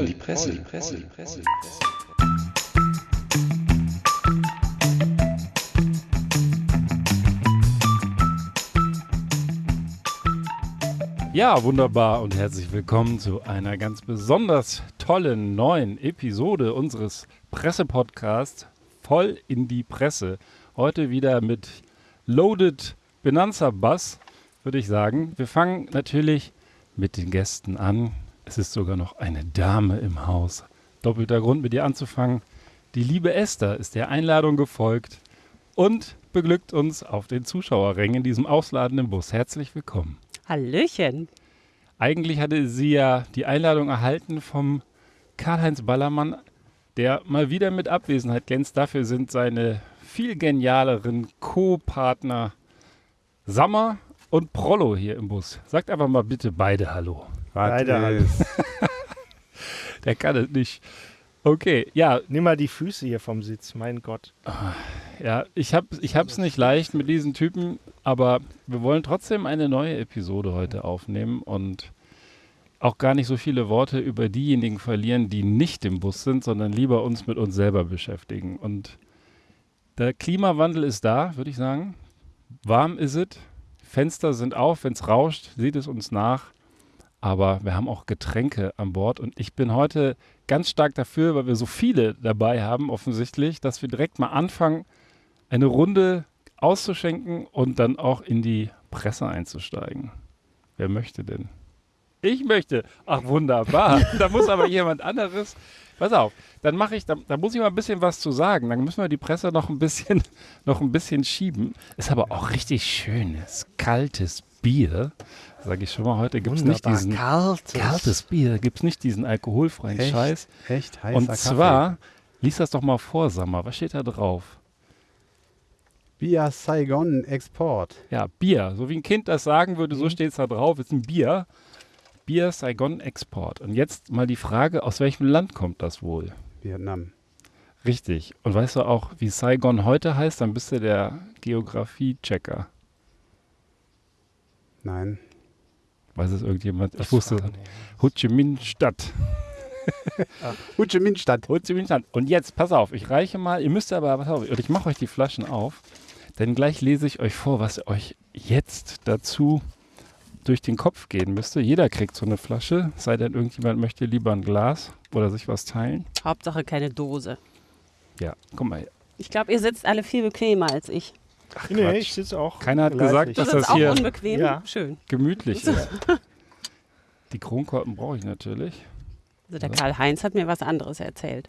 voll in die Presse, die Presse, die Presse. Ja, wunderbar und herzlich willkommen zu einer ganz besonders tollen neuen Episode unseres Pressepodcasts Voll in die Presse. Heute wieder mit Loaded Benanza Bass, würde ich sagen. Wir fangen natürlich mit den Gästen an. Es ist sogar noch eine Dame im Haus. Doppelter Grund, mit ihr anzufangen. Die liebe Esther ist der Einladung gefolgt und beglückt uns auf den Zuschauerrängen in diesem ausladenden Bus. Herzlich willkommen. Hallöchen. Eigentlich hatte sie ja die Einladung erhalten vom Karl-Heinz Ballermann, der mal wieder mit Abwesenheit glänzt. Dafür sind seine viel genialeren Co-Partner Sammer und Prollo hier im Bus. Sagt einfach mal bitte beide Hallo. Hallo. Der kann es nicht. Okay, ja. Nimm mal die Füße hier vom Sitz, mein Gott. Ja, ich habe ich hab's nicht leicht mit diesen Typen, aber wir wollen trotzdem eine neue Episode heute aufnehmen und auch gar nicht so viele Worte über diejenigen verlieren, die nicht im Bus sind, sondern lieber uns mit uns selber beschäftigen. Und der Klimawandel ist da, würde ich sagen. Warm ist es. Fenster sind auf. Wenn es rauscht, sieht es uns nach. Aber wir haben auch Getränke an Bord. Und ich bin heute ganz stark dafür, weil wir so viele dabei haben, offensichtlich, dass wir direkt mal anfangen, eine Runde auszuschenken und dann auch in die Presse einzusteigen. Wer möchte denn? Ich möchte. Ach, wunderbar. da muss aber jemand anderes. Pass auf, dann mache ich, da, da, muss ich mal ein bisschen was zu sagen. Dann müssen wir die Presse noch ein bisschen, noch ein bisschen schieben. Ist aber auch richtig schönes, kaltes Bier. Sage ich schon mal, heute gibt es nicht diesen kaltes, kaltes Bier, gibt es nicht diesen alkoholfreien echt, Scheiß. Echt heißer Und zwar, lies das doch mal vor, Sammer. Was steht da drauf? Bier Saigon Export. Ja, Bier. So wie ein Kind das sagen würde, so steht es da drauf. Ist ein Bier. Bier Saigon Export. Und jetzt mal die Frage, aus welchem Land kommt das wohl? Vietnam. Richtig. Und weißt du auch, wie Saigon heute heißt? Dann bist du der Geografie-Checker. Nein. Weiß es irgendjemand? Ich wusste. Ho Chi Minh Stadt. Ho Chi Minh Stadt. Ho Chi Minh Stadt. Und jetzt, pass auf, ich reiche mal, ihr müsst aber, pass auf, ich mache euch die Flaschen auf, denn gleich lese ich euch vor, was euch jetzt dazu durch den Kopf gehen müsste. Jeder kriegt so eine Flasche, sei denn irgendjemand möchte lieber ein Glas oder sich was teilen. Hauptsache keine Dose. Ja, guck mal. Ich glaube, ihr sitzt alle viel bequemer als ich. Ach, nee, Quatsch. ich sitze auch. Keiner hat gesagt, dass das auch hier unbequem? Ja. Schön. gemütlich ist. Die Kronkorken brauche ich natürlich. Also der Karl-Heinz hat mir was anderes erzählt.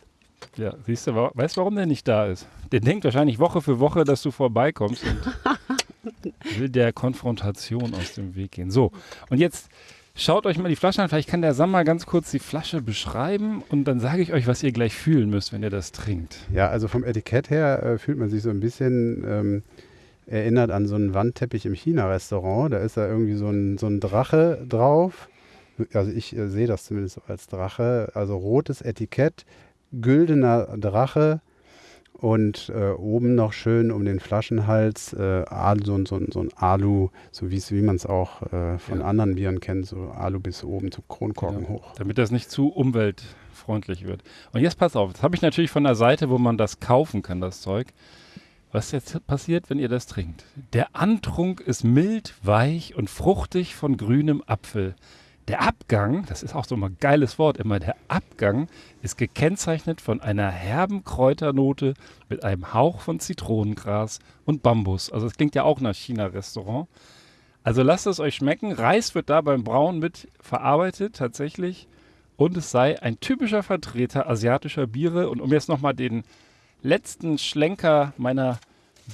Ja, siehst du, weißt du, warum der nicht da ist? Der denkt wahrscheinlich Woche für Woche, dass du vorbeikommst und will der Konfrontation aus dem Weg gehen. So, und jetzt schaut euch mal die Flasche an. Vielleicht kann der Sam mal ganz kurz die Flasche beschreiben und dann sage ich euch, was ihr gleich fühlen müsst, wenn ihr das trinkt. Ja, also vom Etikett her äh, fühlt man sich so ein bisschen ähm, erinnert an so einen Wandteppich im China-Restaurant. Da ist da irgendwie so ein, so ein Drache drauf. Also ich äh, sehe das zumindest als Drache. Also rotes Etikett, güldener Drache und äh, oben noch schön um den Flaschenhals äh, so, ein- so, so ein Alu, so wie man es auch äh, von Ja. anderen Bieren kennt, so Alu bis oben zum Kronkorken Ja, hoch. Damit das nicht zu umweltfreundlich wird. Und jetzt pass auf, das habe ich natürlich von der Seite, wo man das kaufen kann, das Zeug. Was jetzt passiert, wenn ihr das trinkt? Der Antrunk ist mild, weich und fruchtig von grünem Apfel. Der Abgang, das ist auch so ein geiles Wort immer, der Abgang ist gekennzeichnet von einer herben Kräuternote mit einem Hauch von Zitronengras und Bambus. Also es klingt ja auch nach China-Restaurant. Also lasst es euch schmecken. Reis wird da beim Brauen mit verarbeitet, tatsächlich. Und es sei ein typischer Vertreter asiatischer Biere. Und um jetzt nochmal den letzten Schlenker meiner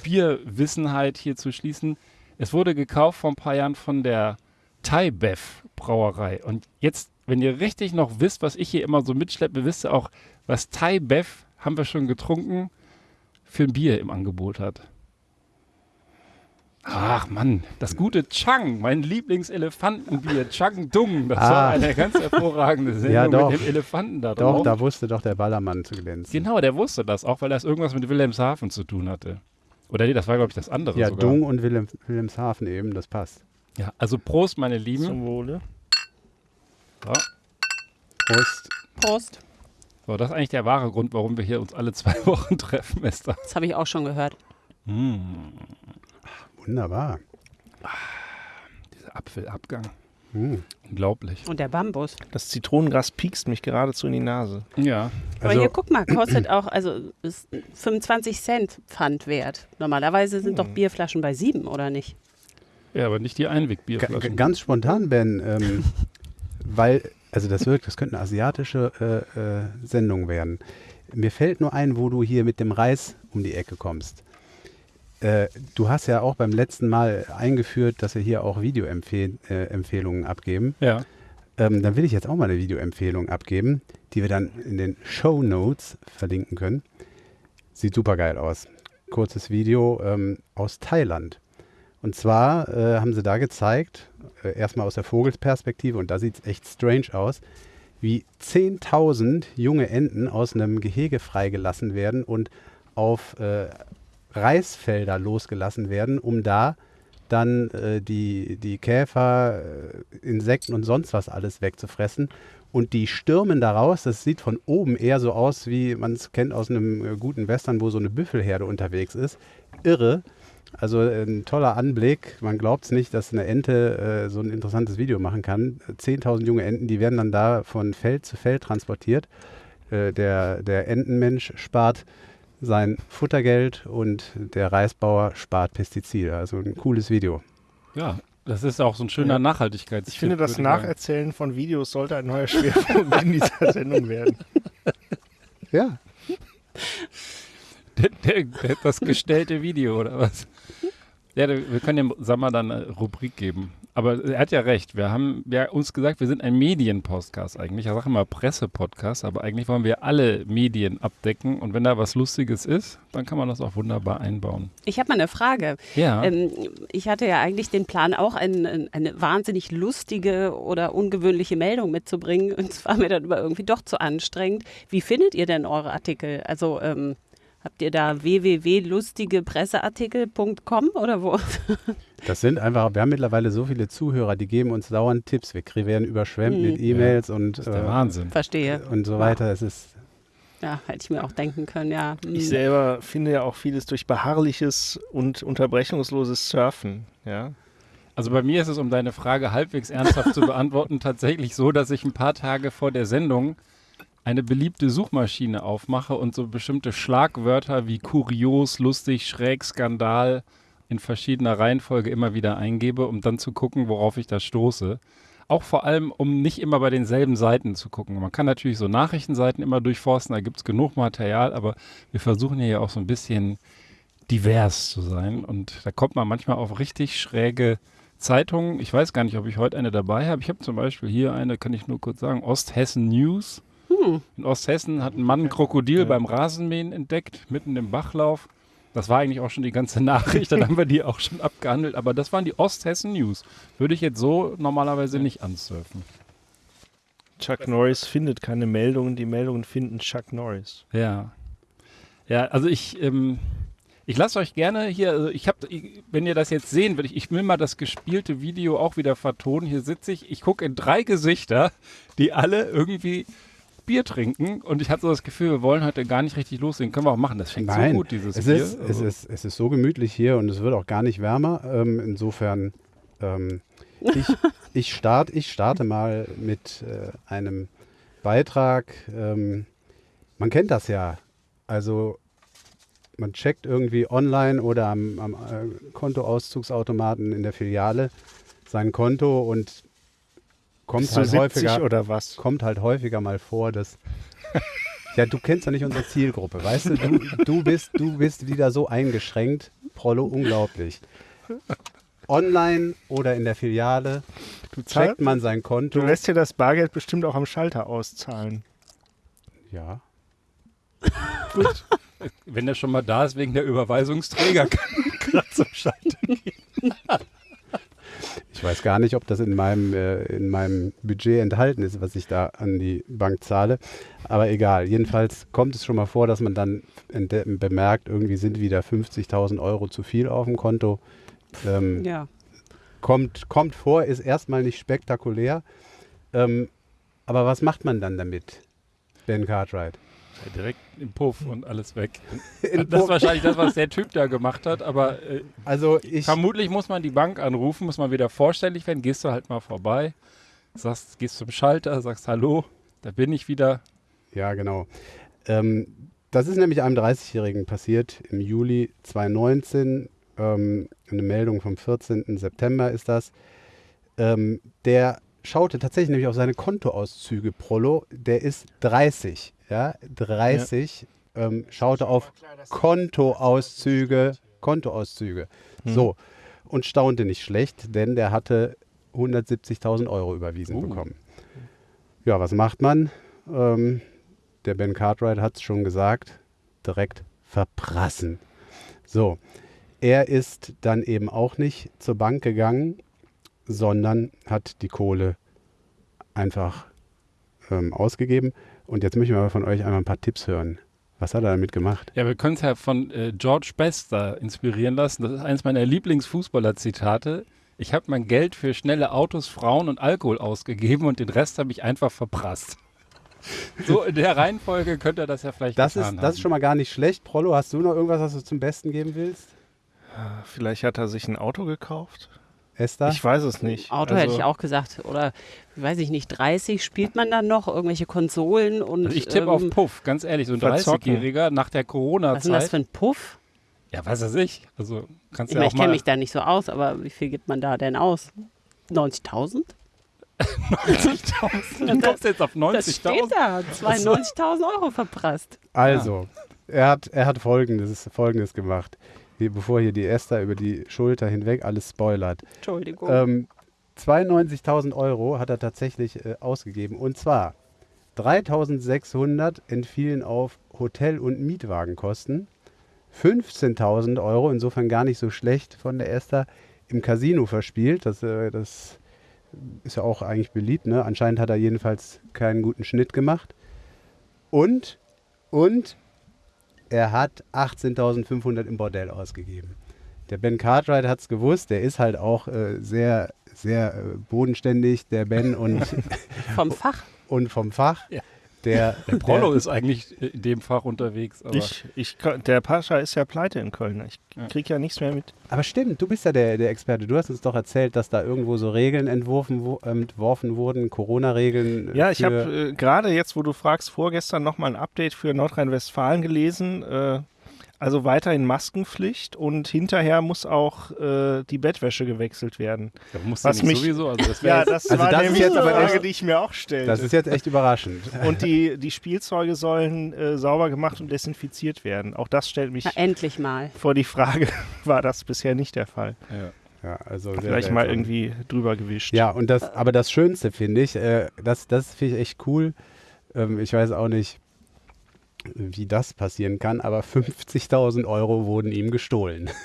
Bierwissenheit hier zu schließen. Es wurde gekauft vor ein paar Jahren von der Thai Bev Brauerei. Und jetzt, wenn ihr richtig noch wisst, was ich hier immer so mitschleppe, wisst ihr auch, was Thai Bev, haben wir schon getrunken, für ein Bier im Angebot hat. Ach Mann, das gute Chang, mein Lieblingselefantenbier, Chang Dung. Das war Ah. eine ganz hervorragende Sendung Ja, doch. mit dem Elefanten da Doch, drauf. da wusste doch der Ballermann zu glänzen. Genau, der wusste das, auch weil das irgendwas mit Wilhelmshaven zu tun hatte. Oder nee, das war, glaube ich, das andere Ja, sogar. Dung und Wilhelm, Wilhelmshaven eben, das passt. Ja, also Prost, meine Lieben. Zum Wohle. So. Prost. Prost. So, das ist eigentlich der wahre Grund, warum wir hier uns alle zwei Wochen treffen, Esther. Das habe ich auch schon gehört. Wunderbar. Dieser Apfelabgang. Hm. Unglaublich. Und der Bambus. Das Zitronengras piekst mich geradezu in die Nase. Ja. Aber Also, hier, guck mal, kostet auch, also ist 25 Cent Pfand wert. Normalerweise sind doch Bierflaschen bei sieben, oder nicht? Ja, aber nicht die Einwegbierflaschen. ganz spontan, Ben, ähm, weil, also das wirkt, das könnte eine asiatische äh, äh, Sendung werden. Mir fällt nur ein, wo du hier mit dem Reis um die Ecke kommst. Äh, du hast ja auch beim letzten Mal eingeführt, dass wir hier auch Videoempfehlungen äh, abgeben. Ja. Ähm, dann will ich jetzt auch mal eine Videoempfehlung abgeben, die wir dann in den Show Notes verlinken können. Sieht super geil aus. Kurzes Video ähm, aus Thailand. Und zwar äh, haben sie da gezeigt, äh, erstmal aus der Vogelsperspektive, und da sieht es echt strange aus, wie 10.000 junge Enten aus einem Gehege freigelassen werden und auf äh, Reisfelder losgelassen werden, um da dann äh, die, die Käfer, äh, Insekten und sonst was alles wegzufressen. Und die stürmen da raus. Das sieht von oben eher so aus, wie man es kennt aus einem äh, guten Western, wo so eine Büffelherde unterwegs ist. Irre. Also äh, ein toller Anblick. Man glaubt es nicht, dass eine Ente äh, so ein interessantes Video machen kann. 10.000 junge Enten, die werden dann da von Feld zu Feld transportiert. Äh, der, der Entenmensch spart sein Futtergeld und der Reisbauer spart Pestizide. Also ein cooles Video. Ja. Das ist auch so ein schöner Ja. Nachhaltigkeits. Ich finde, das. Nacherzählen von Videos sollte ein neuer Schwerpunkt in dieser Sendung werden. Ja, Der, der, der, das gestellte Video oder was? Ja, wir können dem Sammer dann eine Rubrik geben. Aber er hat ja recht. Wir haben ja uns gesagt, wir sind ein Medienpodcast eigentlich. Ich sage immer Presse-Podcast, aber eigentlich wollen wir alle Medien abdecken. Und wenn da was Lustiges ist, dann kann man das auch wunderbar einbauen. Ich habe mal eine Frage. Ja. Ähm, ich hatte ja eigentlich den Plan, auch ein, ein, eine wahnsinnig lustige oder ungewöhnliche Meldung mitzubringen. Und es war mir dann aber irgendwie doch zu anstrengend. Wie findet ihr denn eure Artikel? Also ähm, habt ihr da www.lustigepresseartikel.com oder wo? das sind einfach, wir haben mittlerweile so viele Zuhörer, die geben uns dauernd Tipps. Wir werden überschwemmt Mhm. mit E-Mails und, das ist der äh, Wahnsinn. Verstehe. und so weiter. Es ist Ja, hätte ich mir auch denken können, ja. Hm. Ich selber finde ja auch vieles durch beharrliches und unterbrechungsloses Surfen. Ja? Also bei mir ist es, um deine Frage halbwegs ernsthaft zu beantworten, tatsächlich so, dass ich ein paar Tage vor der Sendung eine beliebte Suchmaschine aufmache und so bestimmte Schlagwörter wie kurios, lustig, schräg, Skandal in verschiedener Reihenfolge immer wieder eingebe, um dann zu gucken, worauf ich da stoße. Auch vor allem, um nicht immer bei denselben Seiten zu gucken. Man kann natürlich so Nachrichtenseiten immer durchforsten, da gibt es genug Material, aber wir versuchen hier ja auch so ein bisschen divers zu sein. Und da kommt man manchmal auf richtig schräge Zeitungen. Ich weiß gar nicht, ob ich heute eine dabei habe. Ich habe zum Beispiel hier eine, kann ich nur kurz sagen, Osthessen News. In Osthessen hat ein Mann ein Krokodil beim Rasenmähen entdeckt, mitten im Bachlauf. Das war eigentlich auch schon die ganze Nachricht, dann haben wir die auch schon abgehandelt. Aber das waren die Osthessen News. Würde ich jetzt so normalerweise nicht ansurfen. Chuck Norris findet keine Meldungen, die Meldungen finden Chuck Norris. Ja. Ja, also ich, ähm, ich lasse euch gerne hier, also ich habe, wenn ihr das jetzt sehen würdet, ich, ich will mal das gespielte Video auch wieder vertonen. Hier sitze ich, ich gucke in drei Gesichter, die alle irgendwie Bier trinken und ich habe so das Gefühl, wir wollen heute gar nicht richtig loslegen. Können wir auch machen, das fängt Nein, so gut, dieses es Bier. ist, es, Also, ist, es ist so gemütlich hier und es wird auch gar nicht wärmer. Ähm, insofern, ähm, ich, ich, start, ich starte mal mit äh, einem Beitrag. Ähm, man kennt das ja. Also man checkt irgendwie online oder am, am äh, Kontoauszugsautomaten in der Filiale sein Konto und kommt halt 70 häufiger oder was? kommt halt häufiger mal vor, dass. Ja, du kennst ja nicht unsere Zielgruppe, weißt du? Du, du, bist, du bist wieder so eingeschränkt. Prollo, unglaublich. Online oder in der Filiale Du, zahl, checkt man sein Konto. du lässt dir das Bargeld bestimmt auch am Schalter auszahlen. ja. Gut. wenn der schon mal da ist wegen der Überweisungsträger, kann gerade zum Schalter gehen. Ich weiß gar nicht, ob das in meinem, äh, in meinem Budget enthalten ist, was ich da an die Bank zahle. Aber egal. Jedenfalls kommt es schon mal vor, dass man dann bemerkt, irgendwie sind wieder 50.000 Euro zu viel auf dem Konto. Ähm, Ja. kommt, kommt vor, ist erstmal nicht spektakulär. Ähm, aber was macht man dann damit? Ben Cartwright. Ja, direkt im Puff und alles weg. Das ist wahrscheinlich das, was der Typ da gemacht hat, aber äh, Also ich, vermutlich muss man die Bank anrufen, muss man wieder vorstellig werden, gehst du halt mal vorbei, sagst, gehst zum Schalter, sagst Hallo, da bin ich wieder. ja genau. Ähm, das ist nämlich einem 30-Jährigen passiert im Juli 2019. Ähm, eine Meldung vom 14. September ist das. Ähm, der schaute tatsächlich nämlich auf seine Kontoauszüge Prollo. Der ist 30, ja, 30. Ähm, schaute auf Kontoauszüge, Kontoauszüge. So, und staunte nicht schlecht, denn der hatte 170.000 Euro überwiesen Uh. bekommen. Ja, was macht man? Ähm, der Ben Cartwright hat es schon gesagt, direkt verprassen. So, er ist dann eben auch nicht zur Bank gegangen, sondern hat die Kohle einfach ähm, ausgegeben. Und jetzt möchte ich mal von euch einmal ein paar Tipps hören. Was hat er damit gemacht? Ja, wir können es ja von äh, George Best da inspirieren lassen. Das ist eines meiner Lieblingsfußballer-Zitate. Ich habe mein Geld für schnelle Autos, Frauen und Alkohol ausgegeben und den Rest habe ich einfach verprasst. So in der Reihenfolge könnte er das ja vielleicht Das getan ist, das ist haben. schon mal gar nicht schlecht. Prollo, hast du noch irgendwas, was du zum Besten geben willst? Vielleicht hat er sich ein Auto gekauft. Esther? Ich weiß es nicht. Auto Also, hätte ich auch gesagt. Oder, weiß ich nicht, 30 spielt man dann noch irgendwelche Konsolen und. Also ich tippe ähm, auf Puff, ganz ehrlich, so ein verzocken. 30-Jähriger nach der Was ist denn das Corona-Zeit. für ein Puff? Ja, weiß ich. Also kannst Ich, ja meine, auch ich kenne mich da nicht so aus, aber wie viel gibt man da denn aus? 90.000? 90.000. Du kommst jetzt auf Das steht 90.000. da. 92.000 Euro verprasst. Also, er hat, er hat Folgendes, Folgendes gemacht. Hier, bevor hier die Esther über die Schulter hinweg alles spoilert. Entschuldigung. Ähm, 92.000 Euro hat er tatsächlich äh, ausgegeben. Und zwar 3.600 entfielen auf Hotel- und Mietwagenkosten. 15.000 Euro, insofern gar nicht so schlecht von der Esther, im Casino verspielt. Das, äh, das ist ja auch eigentlich beliebt. Ne? Anscheinend hat er jedenfalls keinen guten Schnitt gemacht. Und, und er hat 18.500 im Bordell ausgegeben. Der Ben Cartwright hat es gewusst, der ist halt auch äh, sehr, sehr äh, bodenständig, der Ben und, Vom Fach. und vom Fach. Ja. Der, Der Prollo der, ist eigentlich in dem Fach unterwegs. Aber Ich, ich, der Pascha ist ja pleite in Köln. Ich Ja. krieg ja nichts mehr mit. Aber stimmt, du bist ja der, der Experte. Du hast uns doch erzählt, dass da irgendwo so Regeln entworfen, wo, ähm, entworfen wurden, Corona-Regeln. äh, Ja, ich habe äh, gerade jetzt, wo du fragst, vorgestern nochmal ein Update für Nordrhein-Westfalen gelesen. Äh, also weiterhin Maskenpflicht und hinterher muss auch äh, die Bettwäsche gewechselt werden. da musst was mich- sowieso. Also das Ja, das Also war das ist nämlich jetzt die aber Frage, echt- die ich mir auch stellte. das ist jetzt echt überraschend. und die, die Spielzeuge sollen äh, sauber gemacht und desinfiziert werden. Auch das stellt mich Na, endlich mal. vor die Frage, war das bisher nicht der Fall. ja. Ja, also sehr Vielleicht mal irgendwie drüber gewischt. Ja, und das, aber das Schönste finde ich, äh, das, das finde ich echt cool. Ähm, ich weiß auch nicht, wie das passieren kann, aber 50.000 Euro wurden ihm gestohlen.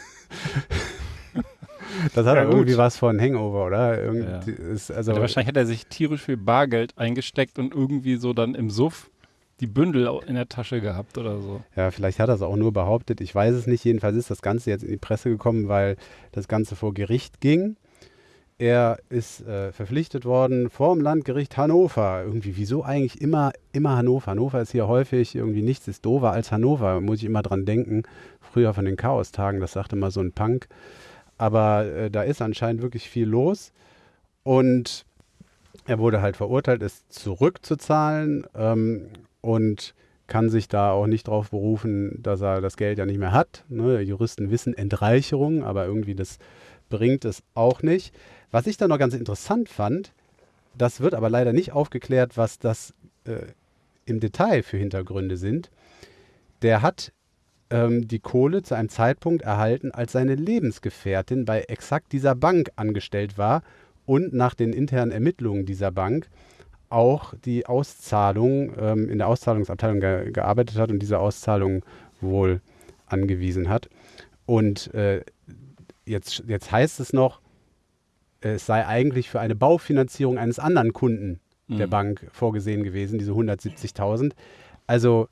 das hat Ja, gut. irgendwie was von Hangover, oder? Irgendwie Ja. ist, also, Also wahrscheinlich hat er sich tierisch viel Bargeld eingesteckt und irgendwie so dann im Suff die Bündel in der Tasche gehabt oder so. ja, vielleicht hat er es auch nur behauptet. Ich weiß es nicht. Jedenfalls ist das Ganze jetzt in die Presse gekommen, weil das Ganze vor Gericht ging. Er ist äh, verpflichtet worden vor dem Landgericht Hannover. Irgendwie, wieso eigentlich immer, immer Hannover? Hannover ist hier häufig irgendwie nichts ist doofer als Hannover, muss ich immer dran denken. Früher von den Chaostagen, das sagte mal so ein Punk. Aber äh, da ist anscheinend wirklich viel los. Und er wurde halt verurteilt, es zurückzuzahlen ähm, und kann sich da auch nicht darauf berufen, dass er das Geld ja nicht mehr hat. Ne? Juristen wissen Entreicherung, aber irgendwie das bringt es auch nicht. Was ich da noch ganz interessant fand, das wird aber leider nicht aufgeklärt, was das äh, im Detail für Hintergründe sind. Der hat ähm, die Kohle zu einem Zeitpunkt erhalten, als seine Lebensgefährtin bei exakt dieser Bank angestellt war und nach den internen Ermittlungen dieser Bank auch die Auszahlung ähm, in der Auszahlungsabteilung ge gearbeitet hat und diese Auszahlung wohl angewiesen hat. Und äh, jetzt, jetzt heißt es noch, es sei eigentlich für eine Baufinanzierung eines anderen Kunden der Mhm. Bank vorgesehen gewesen, diese 170.000. Also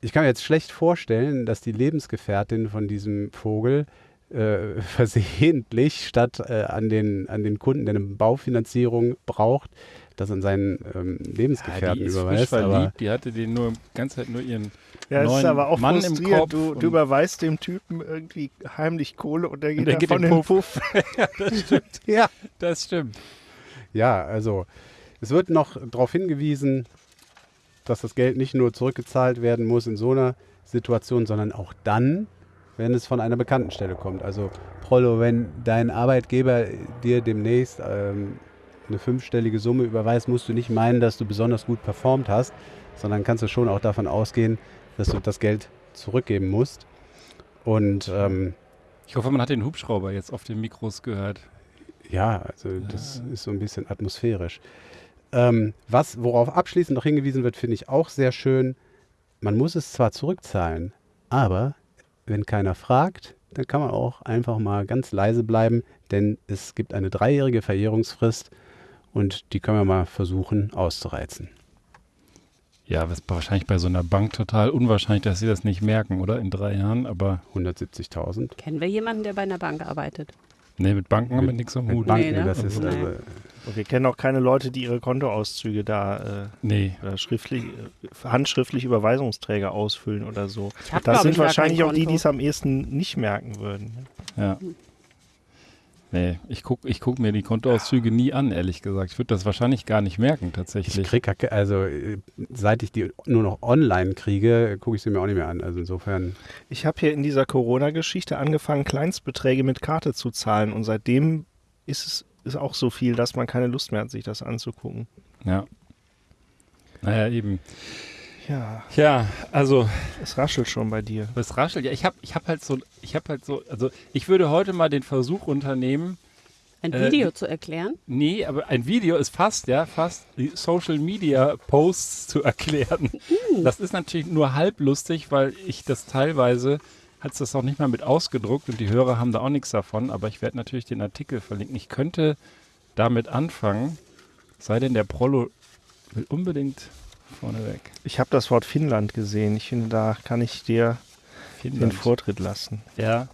ich kann mir jetzt schlecht vorstellen, dass die Lebensgefährtin von diesem Vogel äh, versehentlich statt äh, an, den, an den Kunden, der eine Baufinanzierung braucht, das an seinen ähm, Ja, Lebensgefährten die ist frisch überweist. Aber verliebt, die hatte den nur die ganze Zeit nur ihren Ja, es ist neuen aber auch Mann im frustrierend. Kopf. Du, und- du überweist dem Typen irgendwie heimlich Kohle und der geht, der da geht von in den Puff. das stimmt. ja. Das stimmt. Ja, also es wird noch darauf hingewiesen, dass das Geld nicht nur zurückgezahlt werden muss in so einer Situation, sondern auch dann, wenn es von einer bekannten Stelle kommt. Also Prollo, wenn dein Arbeitgeber dir demnächst ähm, eine fünfstellige Summe überweist, musst du nicht meinen, dass du besonders gut performt hast, sondern kannst du schon auch davon ausgehen, dass du das Geld zurückgeben musst. Und ähm, Ich hoffe, man hat den Hubschrauber jetzt auf den Mikros gehört. Ja, also das ist so ein bisschen atmosphärisch. Ähm, was, worauf abschließend noch hingewiesen wird, finde ich auch sehr schön. Man muss es zwar zurückzahlen, aber wenn keiner fragt, dann kann man auch einfach mal ganz leise bleiben, denn es gibt eine dreijährige Verjährungsfrist und die können wir mal versuchen auszureizen. Ja, was wahrscheinlich bei so einer Bank total unwahrscheinlich, dass sie das nicht merken, oder? In drei Jahren, aber 170.000. Kennen wir jemanden, der bei einer Bank arbeitet? nee, mit Banken haben wir nichts am Hut. Banken, ne? das ist Nee. also, Und wir kennen auch keine Leute, die ihre Kontoauszüge da Nee. äh, oder schriftlich, äh, handschriftlich Überweisungsträger ausfüllen oder so. Ich hab, Das sind wahrscheinlich auch die, die es am ehesten nicht merken würden. Ja. Nee, ich gucke ich guck mir die Kontoauszüge nie an, ehrlich gesagt. Ich würde das wahrscheinlich gar nicht merken, ich tatsächlich. kriege, also äh, seit ich die nur noch online kriege, gucke ich sie mir auch nicht mehr an. Also insofern Ich habe hier in dieser Corona-Geschichte angefangen, Kleinstbeträge mit Karte zu zahlen und seitdem ist es ist auch so viel, dass man keine Lust mehr hat, sich das anzugucken. Ja. Naja, eben. Ja, Ja, also es raschelt schon bei dir. Das raschelt. Ja, ich habe ich hab halt so, ich habe halt so, also ich würde heute mal den Versuch unternehmen, Ein Äh, Video zu erklären? nee, aber ein Video ist fast, ja, fast die Social Media Posts zu erklären. Das ist natürlich nur halb lustig, weil ich das teilweise, hat es das auch nicht mal mit ausgedruckt und die Hörer haben da auch nichts davon, aber ich werde natürlich den Artikel verlinken. Ich könnte damit anfangen, sei denn der Prollo will unbedingt vorneweg. Ich habe das Wort Finnland gesehen. Ich finde, da kann ich dir den Finnland. Vortritt lassen. Ja.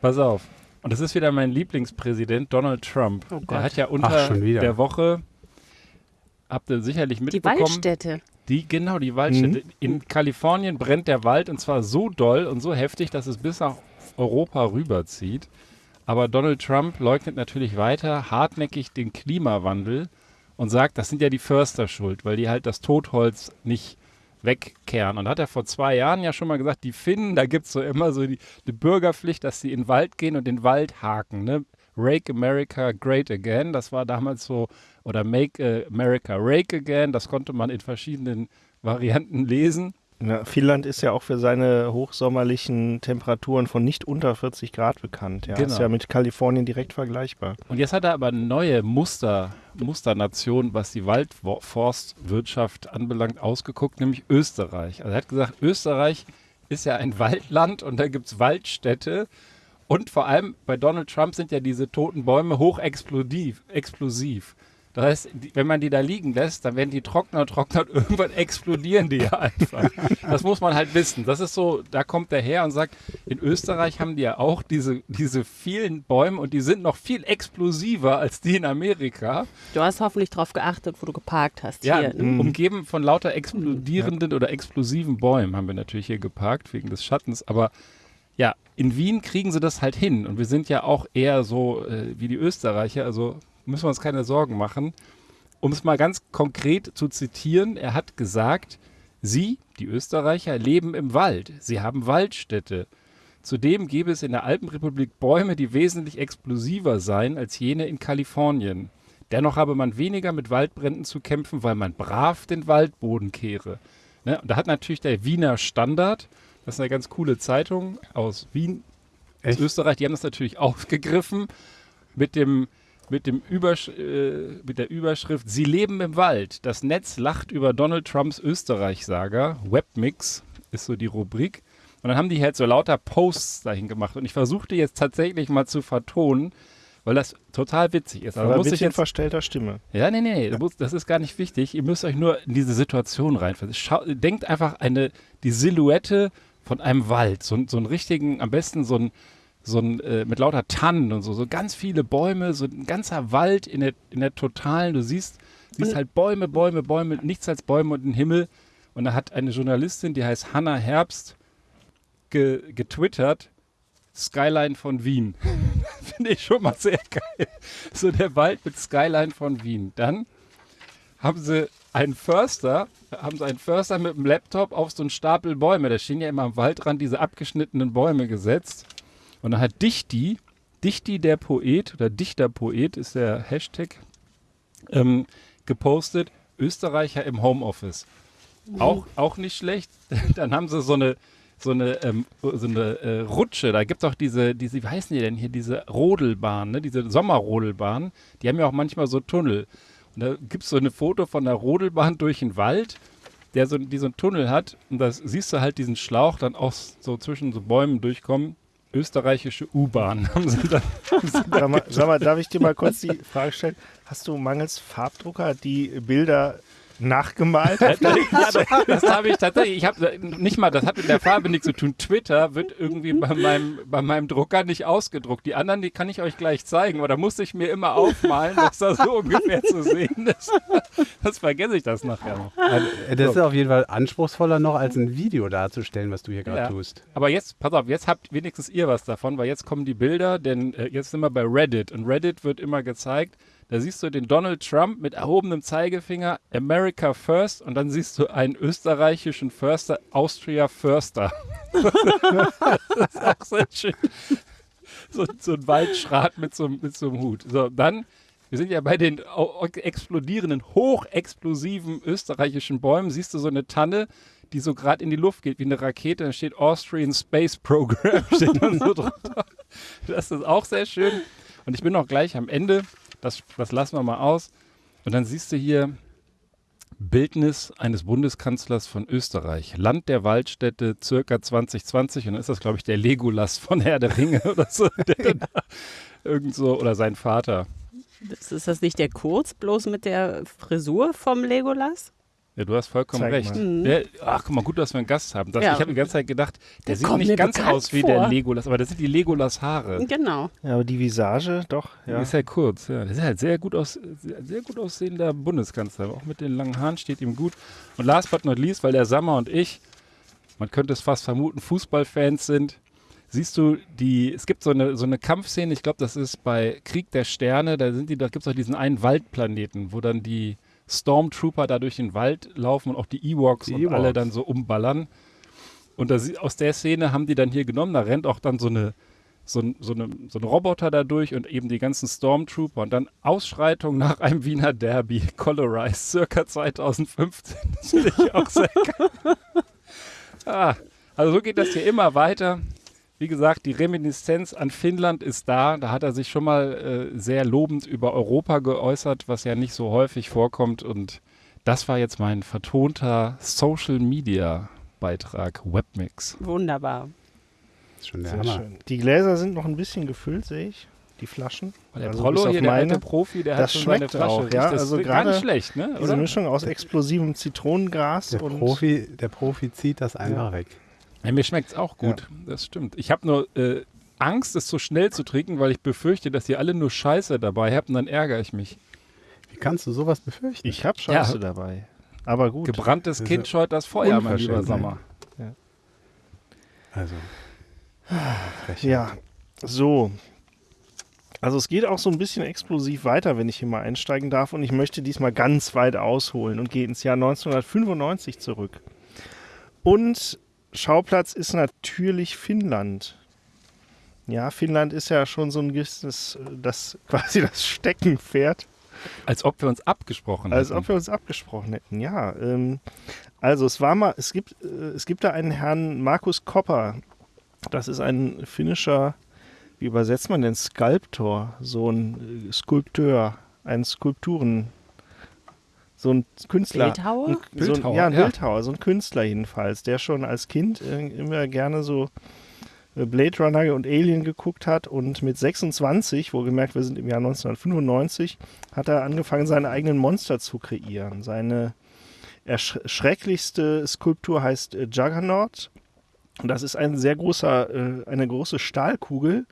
Pass auf. Und das ist wieder mein Lieblingspräsident, Donald Trump. Oh Der Gott. hat ja Ach, unter wieder. der Woche, habt ihr sicherlich Die mitbekommen, Waldstätte. die genau, die Waldstätte. In Kalifornien brennt der Wald und zwar so doll und so heftig, dass es bis nach Europa rüberzieht. Aber Donald Trump leugnet natürlich weiter hartnäckig den Klimawandel und sagt, das sind ja die Förster schuld, weil die halt das Totholz nicht wegkehren. Und hat er vor zwei Jahren ja schon mal gesagt, die Finnen, da gibt es so immer so die, die Bürgerpflicht, dass sie in den Wald gehen und den Wald haken. Ne? Rake America Great Again, das war damals so, oder Make äh, America Rake Again, das konnte man in verschiedenen Varianten lesen. Ja, Finnland ist ja auch für seine hochsommerlichen Temperaturen von nicht unter 40 Grad bekannt. Ja, Genau. ist ja mit Kalifornien direkt vergleichbar. Und jetzt hat er aber eine neue Muster, Musternation, was die Waldforstwirtschaft anbelangt, ausgeguckt, nämlich Österreich. Also er hat gesagt, Österreich ist ja ein Waldland und da gibt es Waldstädte. Und vor allem bei Donald Trump sind ja diese toten Bäume hochexplosiv. Explosiv. Das heißt, die, wenn man die da liegen lässt, dann werden die trockener und trockener und irgendwann explodieren die ja einfach. Das muss man halt wissen. Das ist so, da kommt er her und sagt, in Österreich haben die ja auch diese, diese vielen Bäume und die sind noch viel explosiver als die in Amerika. Du hast hoffentlich darauf geachtet, wo du geparkt hast. Ja, Hier. umgeben von lauter explodierenden oder explosiven Bäumen haben wir natürlich hier geparkt, wegen des Schattens. Aber ja, in Wien kriegen sie das halt hin. Und wir sind ja auch eher so äh, wie die Österreicher, also müssen wir uns keine Sorgen machen. Um es mal ganz konkret zu zitieren, er hat gesagt, Sie, die Österreicher, leben im Wald. Sie haben Waldstädte. Zudem gäbe es in der Alpenrepublik Bäume, die wesentlich explosiver seien als jene in Kalifornien. Dennoch habe man weniger mit Waldbränden zu kämpfen, weil man brav den Waldboden kehre. Ne? Und da hat natürlich der Wiener Standard, das ist eine ganz coole Zeitung aus Wien, aus Echt? Österreich, die haben das natürlich aufgegriffen mit dem mit, dem Übersch äh, mit der Überschrift Sie leben im Wald. Das Netz lacht über Donald Trumps Österreich-Saga. Webmix ist so die Rubrik. Und dann haben die halt so lauter Posts dahin gemacht. Und ich versuchte jetzt tatsächlich mal zu vertonen, weil das total witzig ist. Also Aber muss ein ich bisschen jetzt verstellter Stimme. ja, nee, nee, musst- das ist gar nicht wichtig. Ihr müsst euch nur in diese Situation reinversetzen. Denkt einfach eine, die Silhouette von einem Wald, so, so einen richtigen, am besten so ein, so ein äh, mit lauter Tannen und so, so ganz viele Bäume, so ein ganzer Wald in der, in der totalen, du siehst Siehst halt Bäume, Bäume, Bäume, nichts als Bäume und den Himmel. Und da hat eine Journalistin, die heißt Hannah Herbst, ge getwittert, Skyline von Wien. Finde ich schon mal sehr geil. So der Wald mit Skyline von Wien. Dann haben sie einen Förster, haben sie einen Förster mit dem Laptop auf so einen Stapel Bäume, da stehen ja immer am Waldrand diese abgeschnittenen Bäume gesetzt. Und dann hat Dichti, Dichti der Poet oder Dichterpoet ist der Hashtag, ähm, gepostet, Österreicher im Homeoffice. Auch, auch nicht schlecht. Dann haben sie so eine, so eine, ähm, so eine äh, Rutsche. Da gibt es auch diese, diese, wie heißen die denn hier, diese Rodelbahn, ne? diese Sommerrodelbahn. Die haben ja auch manchmal so Tunnel. Und da gibt es so ein Foto von der Rodelbahn durch den Wald, der so, die so einen Tunnel hat. Und da siehst du halt diesen Schlauch dann auch so zwischen so Bäumen durchkommen. Österreichische U-Bahn sag mal, darf ich dir mal kurz die Frage stellen? Hast du mangels Farbdrucker die Bilder nachgemalt? Ja, das, das habe ich tatsächlich. Ich habe nicht mal, das hat mit der Farbe nichts zu tun. Twitter wird irgendwie bei meinem, bei meinem Drucker nicht ausgedruckt. Die anderen, die kann ich euch gleich zeigen, aber da musste ich mir immer aufmalen, dass das so ungefähr zu sehen ist. Das vergesse ich das nachher noch. Also, das ist auf jeden Fall anspruchsvoller noch als ein Video darzustellen, was du hier gerade Ja. tust. Aber jetzt, pass auf, jetzt habt wenigstens ihr was davon, weil jetzt kommen die Bilder, denn äh, jetzt sind wir bei Reddit und Reddit wird immer gezeigt. Da siehst du den Donald Trump mit erhobenem Zeigefinger, America First, und dann siehst du einen österreichischen Förster, Austria Förster. das ist auch sehr schön. So, so ein Waldschrat mit so, einem- mit so einem Hut. So, dann, wir sind ja bei den explodierenden, hochexplosiven österreichischen Bäumen. Siehst du so eine Tanne, die so gerade in die Luft geht wie eine Rakete. Da steht Austrian Space Program. steht dann so drunter. Das ist auch sehr schön. Und ich bin noch gleich am Ende. Das, das lassen wir mal aus. Und dann siehst du hier Bildnis eines Bundeskanzlers von Österreich. Land der Waldstätte, circa 2020. Und dann ist das, glaube ich, der Legolas von Herr der Ringe oder so. Der da irgend so, oder sein Vater. Das, ist das nicht der Kurz, bloß mit der Frisur vom Legolas? Ja, du hast vollkommen Zeig recht. mal. Mhm. Der, ach, guck mal, gut, dass wir einen Gast haben. Das, Ja. Ich habe die ganze Zeit gedacht, der Der sieht nicht ganz aus wie der vor. Legolas, aber das sind die Legolas-Haare. Genau. Ja, aber die Visage, doch. Ja. Ja. Ist ja kurz, ja. Das ist halt sehr gut, aus, sehr, sehr gut aussehender Bundeskanzler. Auch mit den langen Haaren steht ihm gut. Und last but not least, weil der Sammer und ich, man könnte es fast vermuten, Fußballfans sind, siehst du, die, es gibt so eine, so eine Kampfszene, ich glaube, das ist bei Krieg der Sterne, da sind die, da gibt es auch diesen einen Waldplaneten, wo dann die Stormtrooper da durch den Wald laufen und auch die Ewoks und alle dann so umballern. Und da, sie- aus der Szene haben die dann hier genommen, da rennt auch dann so eine so ein, so, eine, so ein Roboter da durch und eben die ganzen Stormtrooper und dann Ausschreitung nach einem Wiener Derby, Colorized, circa 2015. Das ich auch geil. Ah, also so geht das hier immer weiter. Wie gesagt, die Reminiszenz an Finnland ist da. Da hat er sich schon mal äh, sehr lobend über Europa geäußert, was ja nicht so häufig vorkommt. Und das war jetzt mein vertonter Social Media Beitrag, Webmix. Wunderbar. Ist schon der Sehr Hammer. schön. Die Gläser sind noch ein bisschen gefüllt, sehe ich. Die Flaschen. Der Also Prollo hier, der meine. alte Profi, der hat Das schon seine schmeckt Flasche. auch, ja. das Also gar gerade nicht schlecht, ne? Diese? Mischung aus explosivem Zitronengras Der und Profi, der Profi zieht das einfach weg. Ja, mir schmeckt es auch gut, das stimmt. Ich habe nur äh, Angst, es zu schnell zu trinken, weil ich befürchte, dass ihr alle nur Scheiße dabei habt und dann ärgere ich mich. Wie kannst du sowas befürchten? ich habe Scheiße Ja. dabei. Aber gut. Gebranntes Kind scheut das Feuer, mein lieber Sommer. also. Frechheit. Ja, so. Also es geht auch so ein bisschen explosiv weiter, wenn ich hier mal einsteigen darf. Und ich möchte diesmal ganz weit ausholen und gehe ins Jahr 1995 zurück. Und Schauplatz ist natürlich Finnland. Ja, Finnland ist ja schon so ein gewisses, das quasi das Steckenpferd Als ob wir uns abgesprochen als hätten. ob wir uns abgesprochen hätten, ja. Ähm, also es war mal, es gibt, äh, es gibt da einen Herrn Markus Kopper. Das ist ein finnischer, wie übersetzt man denn, Skulptor, so ein äh, Skulpteur, ein Skulpturen, so ein Künstler. Bildhauer? Ein, so ein, Bildhauer, ja, ein ja. Bildhauer, so ein Künstler jedenfalls, der schon als Kind äh, immer gerne so äh, Blade Runner und Alien geguckt hat und mit 26, wohlgemerkt, wir sind im Jahr 1995, hat er angefangen, seine eigenen Monster zu kreieren. Seine erschrecklichste Skulptur heißt äh, Juggernaut. Und das ist ein sehr großer, äh, eine große Stahlkugel,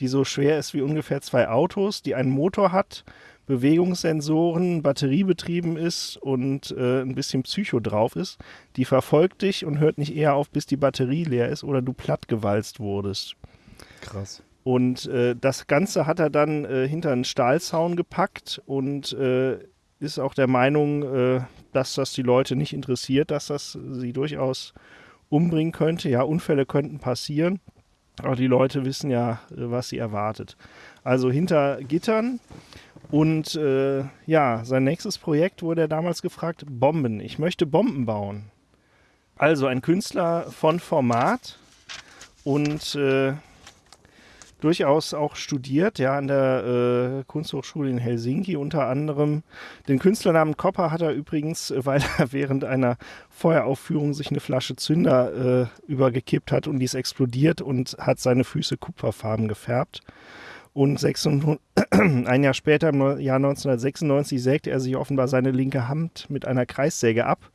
die so schwer ist wie ungefähr zwei Autos, die einen Motor hat, Bewegungssensoren, batteriebetrieben ist und äh, ein bisschen Psycho drauf ist, die verfolgt dich und hört nicht eher auf, bis die Batterie leer ist oder du plattgewalzt wurdest. Krass. Und äh, das Ganze hat er dann äh, hinter einen Stahlzaun gepackt und äh, ist auch der Meinung, äh, dass das die Leute nicht interessiert, dass das sie durchaus umbringen könnte. Ja, Unfälle könnten passieren, aber die Leute wissen ja, äh, was sie erwartet. Also hinter Gittern. Und äh, ja, sein nächstes Projekt wurde er damals gefragt, Bomben. Ich möchte Bomben bauen. Also ein Künstler von Format und äh, durchaus auch studiert, ja, an der äh, Kunsthochschule in Helsinki unter anderem. Den Künstlernamen Kopper hat er übrigens, äh, weil er während einer Feueraufführung sich eine Flasche Zünder äh, übergekippt hat und die ist explodiert und hat seine Füße kupferfarben gefärbt. Und 600, ein Jahr später, im Jahr 1996, sägte er sich offenbar seine linke Hand mit einer Kreissäge ab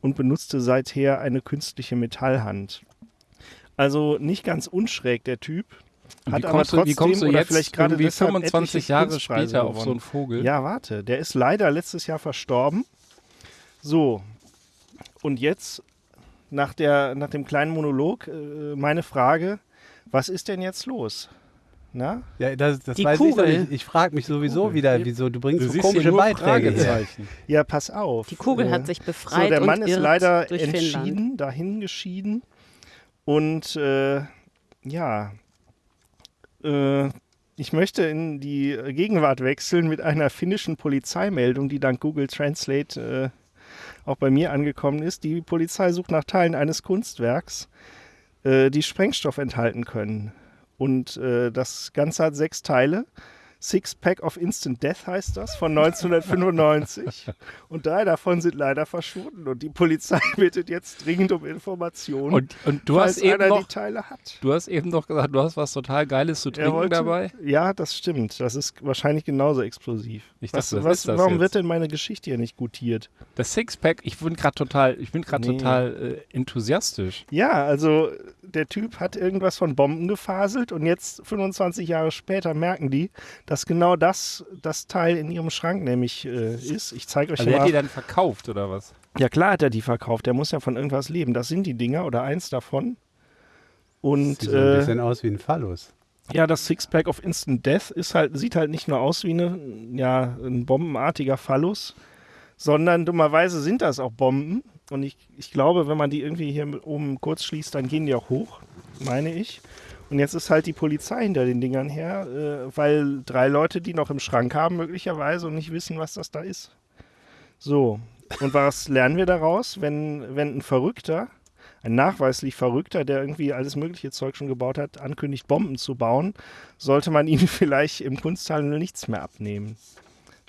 und benutzte seither eine künstliche Metallhand. Also nicht ganz unschräg, der Typ. Hat wie aber kommst, du, wie trotzdem kommst du oder jetzt vielleicht gerade irgendwie deshalb 25 etliche Jahre später auf so gewonnen? einen Vogel? Ja, warte, der ist leider letztes Jahr verstorben. So, und jetzt nach, der, nach dem kleinen Monolog äh, meine Frage, was ist denn jetzt los? Na? Ja, das, das Die weiß ich Kugel. doch nicht. Ich frage mich sowieso Kugel. wieder, wieso du bringst Du so komische nur Beiträge her. Ja, pass auf. Die Kugel Äh, hat sich So, befreit der Mann und ist irrt leider entschieden, Finnland. dahin geschieden. Und äh, ja, äh, ich möchte in die Gegenwart wechseln mit einer finnischen Polizeimeldung, die dank Google Translate äh, auch bei mir angekommen ist. Die Polizei sucht nach Teilen eines Kunstwerks, äh, die Sprengstoff enthalten können. Und äh, das Ganze hat sechs Teile. Six Pack of Instant Death heißt das, von 1995. und drei davon sind leider verschwunden. Und die Polizei bittet jetzt dringend um Informationen, Und, und du falls hast eben einer noch, die Teile hat. du hast eben noch gesagt, du hast was total Geiles zu trinken wollte- dabei. Ja, das stimmt. Das ist wahrscheinlich genauso explosiv. Ich was, dachte, was was, ist das warum jetzt? wird denn meine Geschichte hier nicht gutiert? Das Sixpack, ich bin gerade total, ich bin gerade Nee. total äh, enthusiastisch. Ja, also der Typ hat irgendwas von Bomben gefaselt und jetzt 25 Jahre später merken die, dass genau das das Teil in ihrem Schrank nämlich äh, ist. Ich zeige euch Also er hat mal. die dann verkauft oder was? Ja klar hat er die verkauft. Der muss ja von irgendwas leben. Das sind die Dinger oder eins davon. Und Sieht so ein äh, bisschen aus wie ein Phallus. ja, das Sixpack of Instant Death ist halt, sieht halt nicht nur aus wie eine, ja, ein bombenartiger Phallus, sondern dummerweise sind das auch Bomben. Und ich, ich glaube, wenn man die irgendwie hier mit oben kurz schließt, dann gehen die auch hoch, meine ich. Und jetzt ist halt die Polizei hinter den Dingern her, äh, weil drei Leute die noch im Schrank haben, möglicherweise, und nicht wissen, was das da ist. So, und was lernen wir daraus, wenn, wenn ein Verrückter, ein nachweislich Verrückter, der irgendwie alles mögliche Zeug schon gebaut hat, ankündigt, Bomben zu bauen, sollte man ihnen vielleicht im Kunsthandel nichts mehr abnehmen.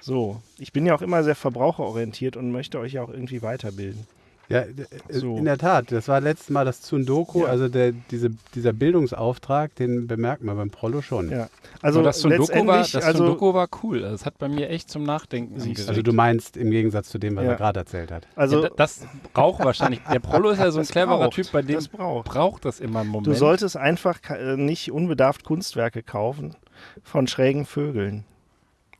So, ich bin ja auch immer sehr verbraucherorientiert und möchte euch ja auch irgendwie weiterbilden. Ja, d- äh, So. in der Tat. Das war letztes Mal das Tsundoku, Ja. also der, diese, dieser Bildungsauftrag, den bemerkt man beim Prollo schon. Ja. Also Aber das Sundoku war, das also, Sundoku war cool. Das hat bei mir echt zum Nachdenken angeregt. Also du meinst im Gegensatz zu dem, was Ja. er gerade erzählt hat. also ja, da- das braucht wahrscheinlich. Der Prollo ist ja so ein cleverer braucht, Typ, bei dem das braucht. braucht das immer einen Moment. du solltest einfach ka- äh, nicht unbedarft Kunstwerke kaufen von schrägen Vögeln.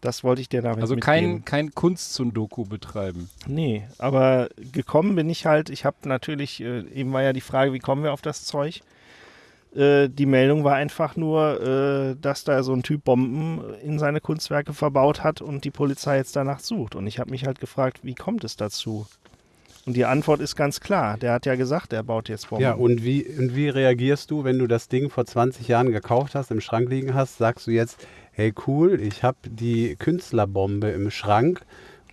Das wollte ich dir damit also mitgeben. kein, kein Kunst-Sundoku betreiben. Nee, aber gekommen bin ich halt, ich habe natürlich, äh, eben war ja die Frage, wie kommen wir auf das Zeug? Äh, die Meldung war einfach nur, äh, dass da so ein Typ Bomben in seine Kunstwerke verbaut hat und die Polizei jetzt danach sucht. Und ich habe mich halt gefragt, wie kommt es dazu? Und die Antwort ist ganz klar. Der hat ja gesagt, er baut jetzt Bomben. Ja, und wie, und wie reagierst du, wenn du das Ding vor 20 Jahren gekauft hast, im Schrank liegen hast? Sagst du jetzt, hey cool, ich habe die Künstlerbombe im Schrank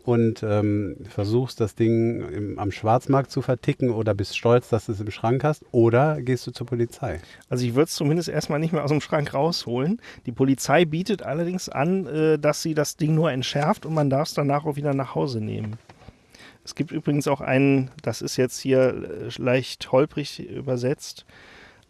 und ähm, versuchst das Ding im, am Schwarzmarkt zu verticken oder bist stolz, dass du es im Schrank hast? Oder gehst du zur Polizei? Also ich würde es zumindest erstmal nicht mehr aus dem Schrank rausholen. Die Polizei bietet allerdings an, äh, dass sie das Ding nur entschärft und man darf es danach auch wieder nach Hause nehmen. Es gibt übrigens auch einen, das ist jetzt hier äh, leicht holprig übersetzt.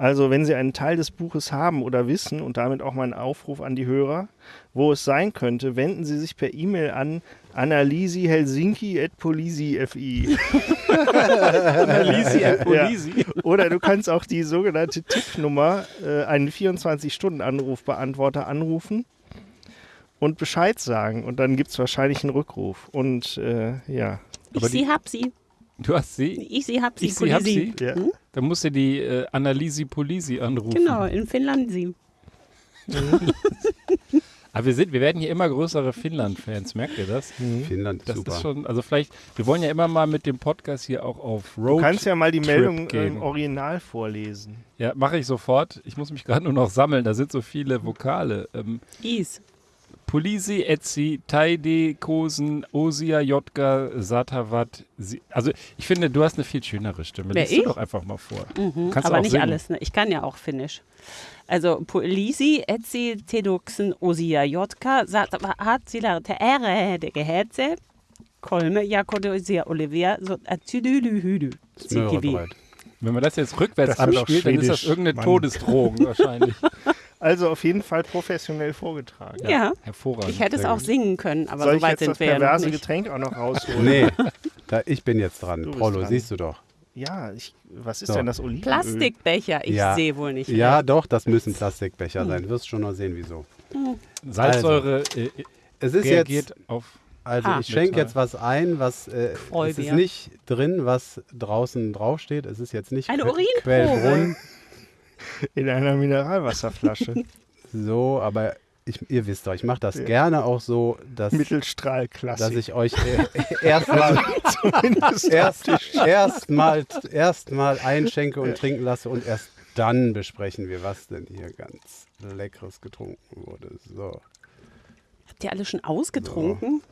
Also wenn Sie einen Teil des Buches haben oder wissen, und damit auch mein Aufruf an die Hörer, wo es sein könnte, wenden Sie sich per E-Mail an analysihelsinki.polisi.fi. Lisi, Ja. Oder du kannst auch die sogenannte Tippnummer, äh, einen 24-Stunden-Anrufbeantworter anrufen. und Bescheid sagen. Und dann gibt es wahrscheinlich einen Rückruf. Und äh, ja. Ich sie, hab sie. Du hast sie? Ich sie, hab sie. Ich sie, hab sie? ja. Hm? Dann musst du die äh, Annalisi Polisi anrufen. Genau, in Finnland sie. Aber wir, sind, wir werden hier immer größere Finnland-Fans, merkt ihr das? Finnland, Das super. ist schon, also vielleicht, wir wollen ja immer mal mit dem Podcast hier auch auf Road. Du kannst ja mal die Trip Meldung gehen. im Original vorlesen. Ja, mache ich sofort. Ich muss mich gerade nur noch sammeln, da sind so viele Vokale. Ähm, Is. Polisi, Etzi, Taide, Kosen, Osia, Jotka, Satavat. Sie, also ich finde, du hast eine viel schönere Stimme. Wer, Lies du doch einfach mal vor. Mhm, Kannst aber auch nicht singen. alles. Ne? Ich kann ja auch Finnisch. Also Polisi, Etsi, Teduxen, Osia, Jotka, Hatzila, Teere, de Gehetze, Kolme, Jakodosia, Olivia, so Atüdülühüdü. Smörrebröt. Wenn man das jetzt rückwärts Das abspielt, dann ist das irgendeine Mann. Todesdrohung wahrscheinlich. Also auf jeden Fall professionell vorgetragen. Ja, Hervorragend. ich hätte es auch singen können, aber Soll so ich weit jetzt sind das wir ja perverse nicht. Getränk auch noch rausholen? Nee, da, ich bin jetzt dran. Du dran. siehst du doch. Ja, ich, was ist So. denn das Olivenöl? Plastikbecher, ich Ja. sehe wohl nicht. Ja, mehr. doch, das müssen Plastikbecher sein. Wirst schon noch sehen, wieso. Salzsäure äh, Es ist reagiert jetzt, auf. also Ah. ich schenke jetzt was ein, was äh, es ist nicht drin, was draußen draufsteht. Es ist jetzt nicht Eine Urinprobe. Quellbrunnen. In einer Mineralwasserflasche. So, aber ich, ihr wisst doch, ich mache das Ja. gerne auch so, dass, dass ich euch äh, erstmal Zumindest erst, erstmal erstmal einschenke und trinken lasse und erst dann besprechen wir, was denn hier ganz Leckeres getrunken wurde. So. Habt ihr alle schon ausgetrunken?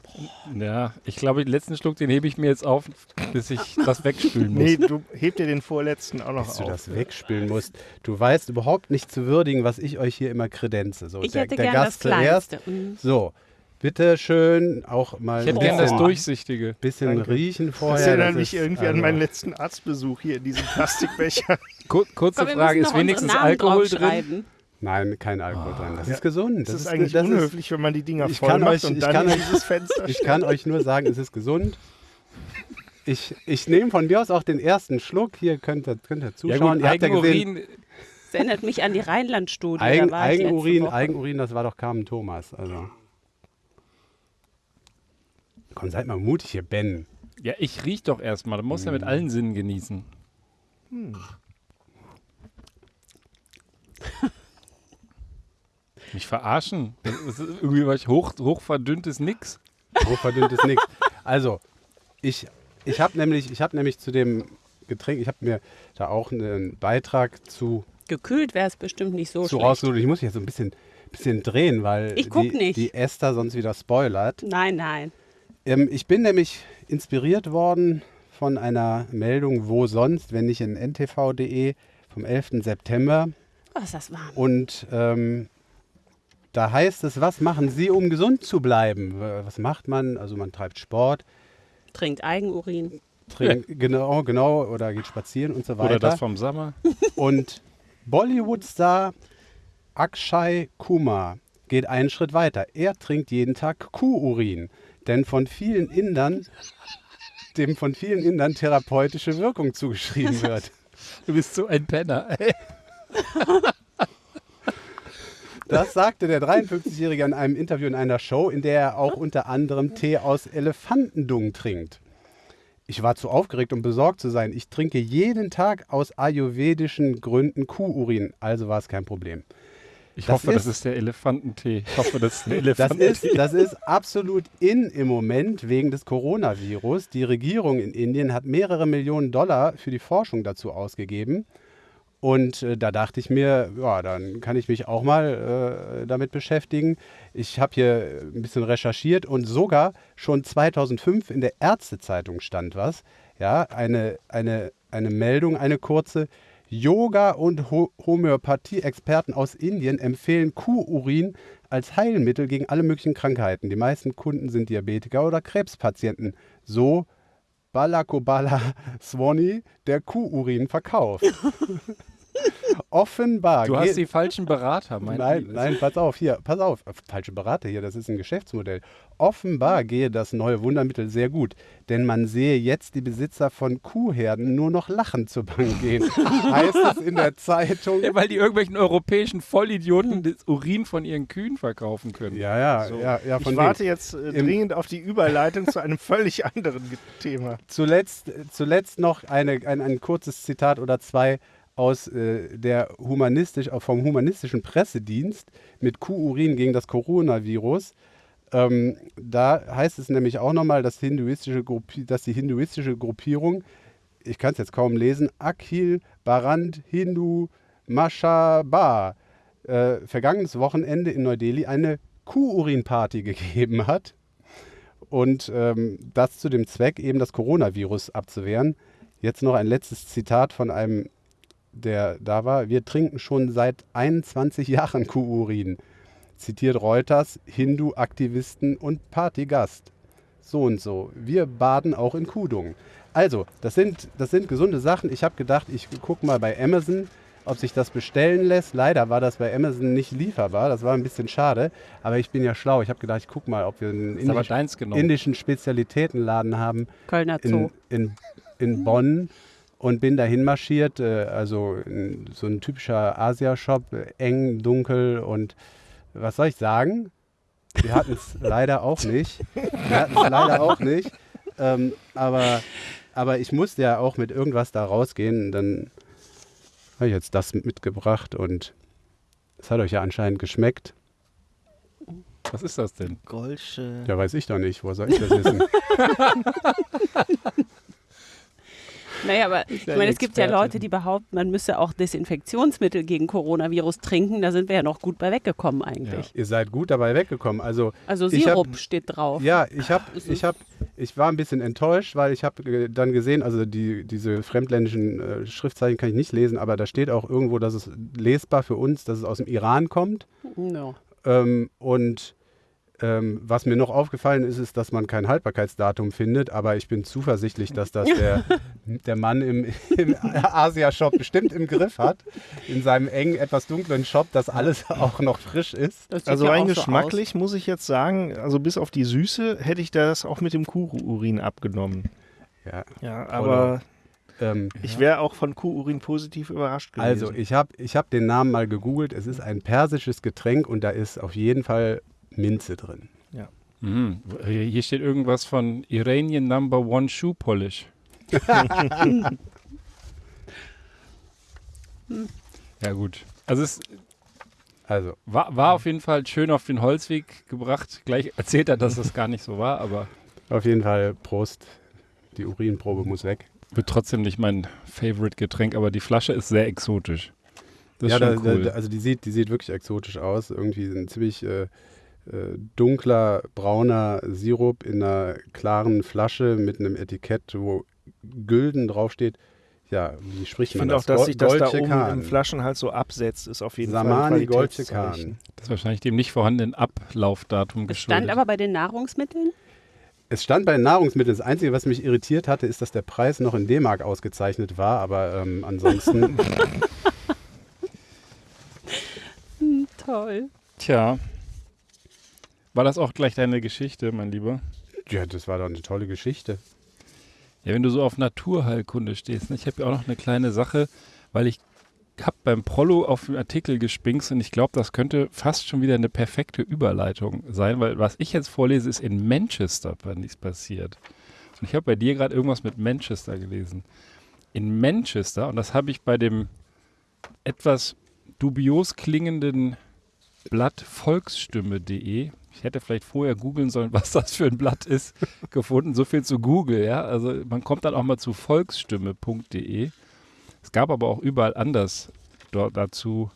Ja, ich glaube, den letzten Schluck, den hebe ich mir jetzt auf, bis ich das wegspülen muss. Nee, du heb dir den vorletzten auch noch du auf. das wegspülen musst. Du weißt überhaupt nicht zu würdigen, was ich euch hier immer kredenze. So, Ich der, hätte der gern Gast das zuerst. Mhm. So, bitte schön auch mal Ich hätte ein gern das bisschen, Durchsichtige. bisschen Danke. riechen Das vorher. erinnert Das mich ist, irgendwie an also- meinen letzten Arztbesuch hier in diesem Plastikbecher. Kur kurze Komm, Frage, ist wenigstens Namen Alkohol drin? Nein, kein Alkohol drin. Das Ja. ist gesund. Das, ist eigentlich das unhöflich, wenn man die Dinger voll macht euch- und ich dann kann dieses Fenster Ich kann euch nur sagen, es ist gesund. Ich, ich nehme von mir aus auch den ersten Schluck. Hier könnt ihr, könnt ihr Ja zuschauen. gut, ihr habt ja gesehen, Eigenurin, Das erinnert mich an die Rheinland-Studie. Eigen, Eigenurin. Eigenurin, das war doch Carmen Thomas. Also. Komm, seid mal mutig hier, Ben. ja, ich riech doch erstmal. Du musst ja mit allen Sinnen genießen. Mich verarschen? Das ist irgendwie was hoch, hochverdünntes Nix. Hochverdünntes nix. Also, ich, ich habe nämlich, ich hab nämlich zu dem Getränk, ich habe mir da auch einen Beitrag zu, Gekühlt wäre es bestimmt nicht so zu schlecht. rausgesucht. Ich muss mich jetzt so ein bisschen, bisschen drehen, weil Ich guck die, nicht. die Esther sonst wieder spoilert. Nein, nein. Ähm, ich bin nämlich inspiriert worden von einer Meldung, wo sonst, wenn nicht in ntv.de vom 11. September. Oh, ist das warm. Und ähm, da heißt es, was machen Sie, um gesund zu bleiben? Was macht man? Also man treibt Sport, Trinkt Eigenurin. trinkt, genau, genau, oder geht spazieren und so weiter. Oder das vom Sommer. Und Bollywood-Star Akshay Kumar geht einen Schritt weiter. Er trinkt jeden Tag Kuhurin, denn von vielen Indern, dem von vielen Indern therapeutische Wirkung zugeschrieben wird. Du bist so ein Penner. Das sagte der 53-Jährige in einem Interview in einer Show, in der er auch unter anderem Tee aus Elefantendung trinkt. Ich war zu aufgeregt, um besorgt zu sein. Ich trinke jeden Tag aus ayurvedischen Gründen Kuhurin, also war es kein Problem. Ich Das hoffe, das ist- ist der Elefantentee. Ich hoffe, das ist der Das Elefantentee. ist, das ist absolut in im Moment wegen des Coronavirus. Die Regierung in Indien hat mehrere Millionen Dollar für die Forschung dazu ausgegeben. Und äh, da dachte ich mir, ja, dann kann ich mich auch mal äh, damit beschäftigen. Ich habe hier ein bisschen recherchiert und sogar schon 2005 in der Ärztezeitung stand was. Ja, eine, eine, eine Meldung, eine kurze. Yoga- und Ho Homöopathie-Experten aus Indien empfehlen Kuhurin als Heilmittel gegen alle möglichen Krankheiten. Die meisten Kunden sind Diabetiker oder Krebspatienten. So Balakobala Swani, der Kuhurin verkauft. Offenbar. Du hast die falschen Berater, mein Nein, Liebes. nein, pass auf, hier, pass auf. Falsche Berater hier, das ist ein Geschäftsmodell. Offenbar gehe das neue Wundermittel sehr gut, denn man sehe jetzt die Besitzer von Kuhherden nur noch lachend zur Bank gehen. heißt es in der Zeitung. Ja, weil die irgendwelchen europäischen Vollidioten das Urin von ihren Kühen verkaufen können. Ja, ja, So. ja, ja, von ich warte jetzt äh, Im- dringend auf die Überleitung zu einem völlig anderen Thema. Zuletzt, zuletzt noch eine, ein, ein kurzes Zitat oder zwei aus äh, der humanistisch, äh, vom humanistischen Pressedienst mit Kuhurin gegen das Coronavirus. Ähm, da heißt es nämlich auch nochmal, dass, hinduistische Gruppi dass die hinduistische Gruppierung, ich kann es jetzt kaum lesen, Akhil Barand Hindu Mashaba, äh, vergangenes Wochenende in Neu-Delhi eine Kuhurin-Party gegeben hat. Und ähm, das zu dem Zweck, eben das Coronavirus abzuwehren. Jetzt noch ein letztes Zitat von einem, der da war. Wir trinken schon seit 21 Jahren Kuhurin. Zitiert Reuters, Hindu-Aktivisten und Partygast. So und so. Wir baden auch in Kudung. Also, das sind, das sind gesunde Sachen. Ich habe gedacht, ich gucke mal bei Amazon, ob sich das bestellen lässt. Leider war das bei Amazon nicht lieferbar. Das war ein bisschen schade. Aber ich bin ja schlau. Ich habe gedacht, ich gucke mal, ob wir einen aber indischen, Spezialitätenladen haben Kölner Zoo. in, in, in Bonn und bin dahin marschiert. Äh, also so ein typischer Asia-Shop, eng, dunkel und was soll ich sagen? Wir hatten es leider auch nicht. Wir hatten es leider auch nicht. Ähm, aber, aber ich musste ja auch mit irgendwas da rausgehen. Dann habe ich jetzt das mitgebracht und es hat euch ja anscheinend geschmeckt. Was ist das denn? Golsche. Ja, weiß ich doch nicht. Wo soll ich das wissen? Naja, aber ich ja meine, ein es gibt ja. Leute, die behaupten, man müsse auch Desinfektionsmittel gegen Coronavirus trinken. Da sind wir ja noch gut bei weggekommen eigentlich. Ihr seid gut dabei weggekommen. Also Also Ich hab- Sirup steht drauf. Ja, ich habe, Ist ich habe, ich war ein bisschen enttäuscht, weil ich habe dann gesehen, also die, diese fremdländischen äh, Schriftzeichen kann ich nicht lesen, aber da steht auch irgendwo, dass es lesbar für uns, dass es aus dem Iran kommt. Ja. Ähm, und ähm, was mir noch aufgefallen ist, ist, dass man kein Haltbarkeitsdatum findet, aber ich bin zuversichtlich, dass das der, der Mann im, im Asia-Shop bestimmt im Griff hat, in seinem engen, etwas dunklen Shop, dass alles auch noch frisch ist. Also ja rein so geschmacklich muss ich jetzt sagen, also bis auf die Süße hätte ich das auch mit dem Kuhurin abgenommen. Ja, Ja, aber ähm, ich wäre auch von Kuhurin positiv überrascht gewesen. Also, ich habe ich hab den Namen mal gegoogelt. Es ist ein persisches Getränk und da ist auf jeden Fall Minze drin. Mhm. Hier steht irgendwas von Iranian Number One Shoe Polish. ja gut. Also es Also, war, war auf jeden Fall schön auf den Holzweg gebracht. Gleich erzählt er, dass das gar nicht so war, aber auf jeden Fall Prost. Die Urinprobe muss weg. wird trotzdem nicht mein Favorite Getränk, aber die Flasche ist sehr exotisch. Das ist ja, schon da, cool. da, also die sieht, die sieht wirklich exotisch aus. Irgendwie ein ziemlich äh, dunkler, brauner Sirup in einer klaren Flasche mit einem Etikett, wo Gülden draufsteht. Ja, wie spricht ich man finde auch, das? dass sich das da oben Kahn. im Flaschenhals so absetzt, ist auf jeden Samani Fall Golche ein Qualitätszeichen. Kahn. das ist wahrscheinlich dem nicht vorhandenen Ablaufdatum Es geschuldet. stand aber bei den Nahrungsmitteln. Es stand bei den Nahrungsmitteln. Das Einzige, was mich irritiert hatte, ist, dass der Preis noch in D-Mark ausgezeichnet war. Aber ähm, ansonsten, Toll. Tja. War das auch gleich deine Geschichte, mein Lieber? ja, das war doch eine tolle Geschichte. Ja, wenn du so auf Naturheilkunde stehst. Ne? Ich habe ja auch noch eine kleine Sache, weil ich habe beim Prollo auf den Artikel gespinkst und ich glaube, das könnte fast schon wieder eine perfekte Überleitung sein, weil was ich jetzt vorlese, ist in Manchester nichts passiert. Und ich habe bei dir gerade irgendwas mit Manchester gelesen. In Manchester, und das habe ich bei dem etwas dubios klingenden Blatt volksstimme.de, ich hätte vielleicht vorher googeln sollen, was das für ein Blatt ist, gefunden. So viel zu Google, ja. Also man kommt dann auch mal zu volksstimme.de. Es gab aber auch überall anders dort dazu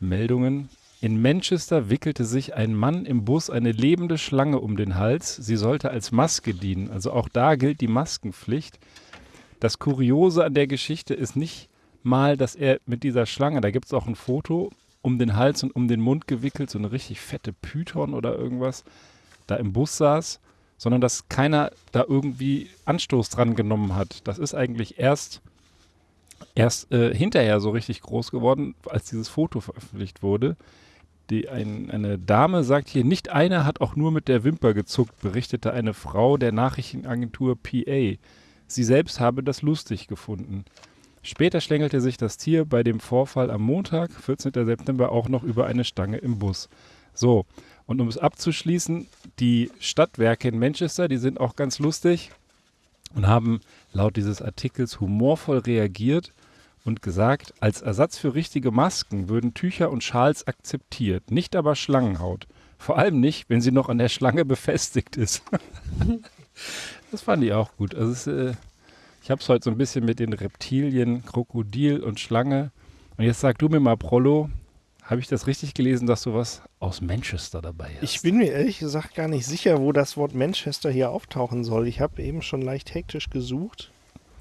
Meldungen. In Manchester wickelte sich ein Mann im Bus eine lebende Schlange um den Hals. Sie sollte als Maske dienen. Also auch da gilt die Maskenpflicht. Das Kuriose an der Geschichte ist nicht mal, dass er mit dieser Schlange, da gibt es auch ein Foto, um den Hals und um den Mund gewickelt, so eine richtig fette Python oder irgendwas, da im Bus saß, sondern dass keiner da irgendwie Anstoß dran genommen hat. Das ist eigentlich erst erst äh, hinterher so richtig groß geworden, als dieses Foto veröffentlicht wurde. Die, ein, eine Dame sagt hier, nicht einer hat auch nur mit der Wimper gezuckt, berichtete eine Frau der Nachrichtenagentur PA. Sie selbst habe das lustig gefunden. Später schlängelte sich das Tier bei dem Vorfall am Montag, 14. September, auch noch über eine Stange im Bus. So, und um es abzuschließen, die Stadtwerke in Manchester, die sind auch ganz lustig und haben laut dieses Artikels humorvoll reagiert und gesagt, als Ersatz für richtige Masken würden Tücher und Schals akzeptiert, nicht aber Schlangenhaut. Vor allem nicht, wenn sie noch an der Schlange befestigt ist. das fand ich auch gut. Also es, äh, ich habe es heute so ein bisschen mit den Reptilien, Krokodil und Schlange. Und jetzt sag du mir mal, Prollo, habe ich das richtig gelesen, dass du was aus Manchester dabei hast? Ich bin mir ehrlich gesagt gar nicht sicher, wo das Wort Manchester hier auftauchen soll. Ich habe eben schon leicht hektisch gesucht.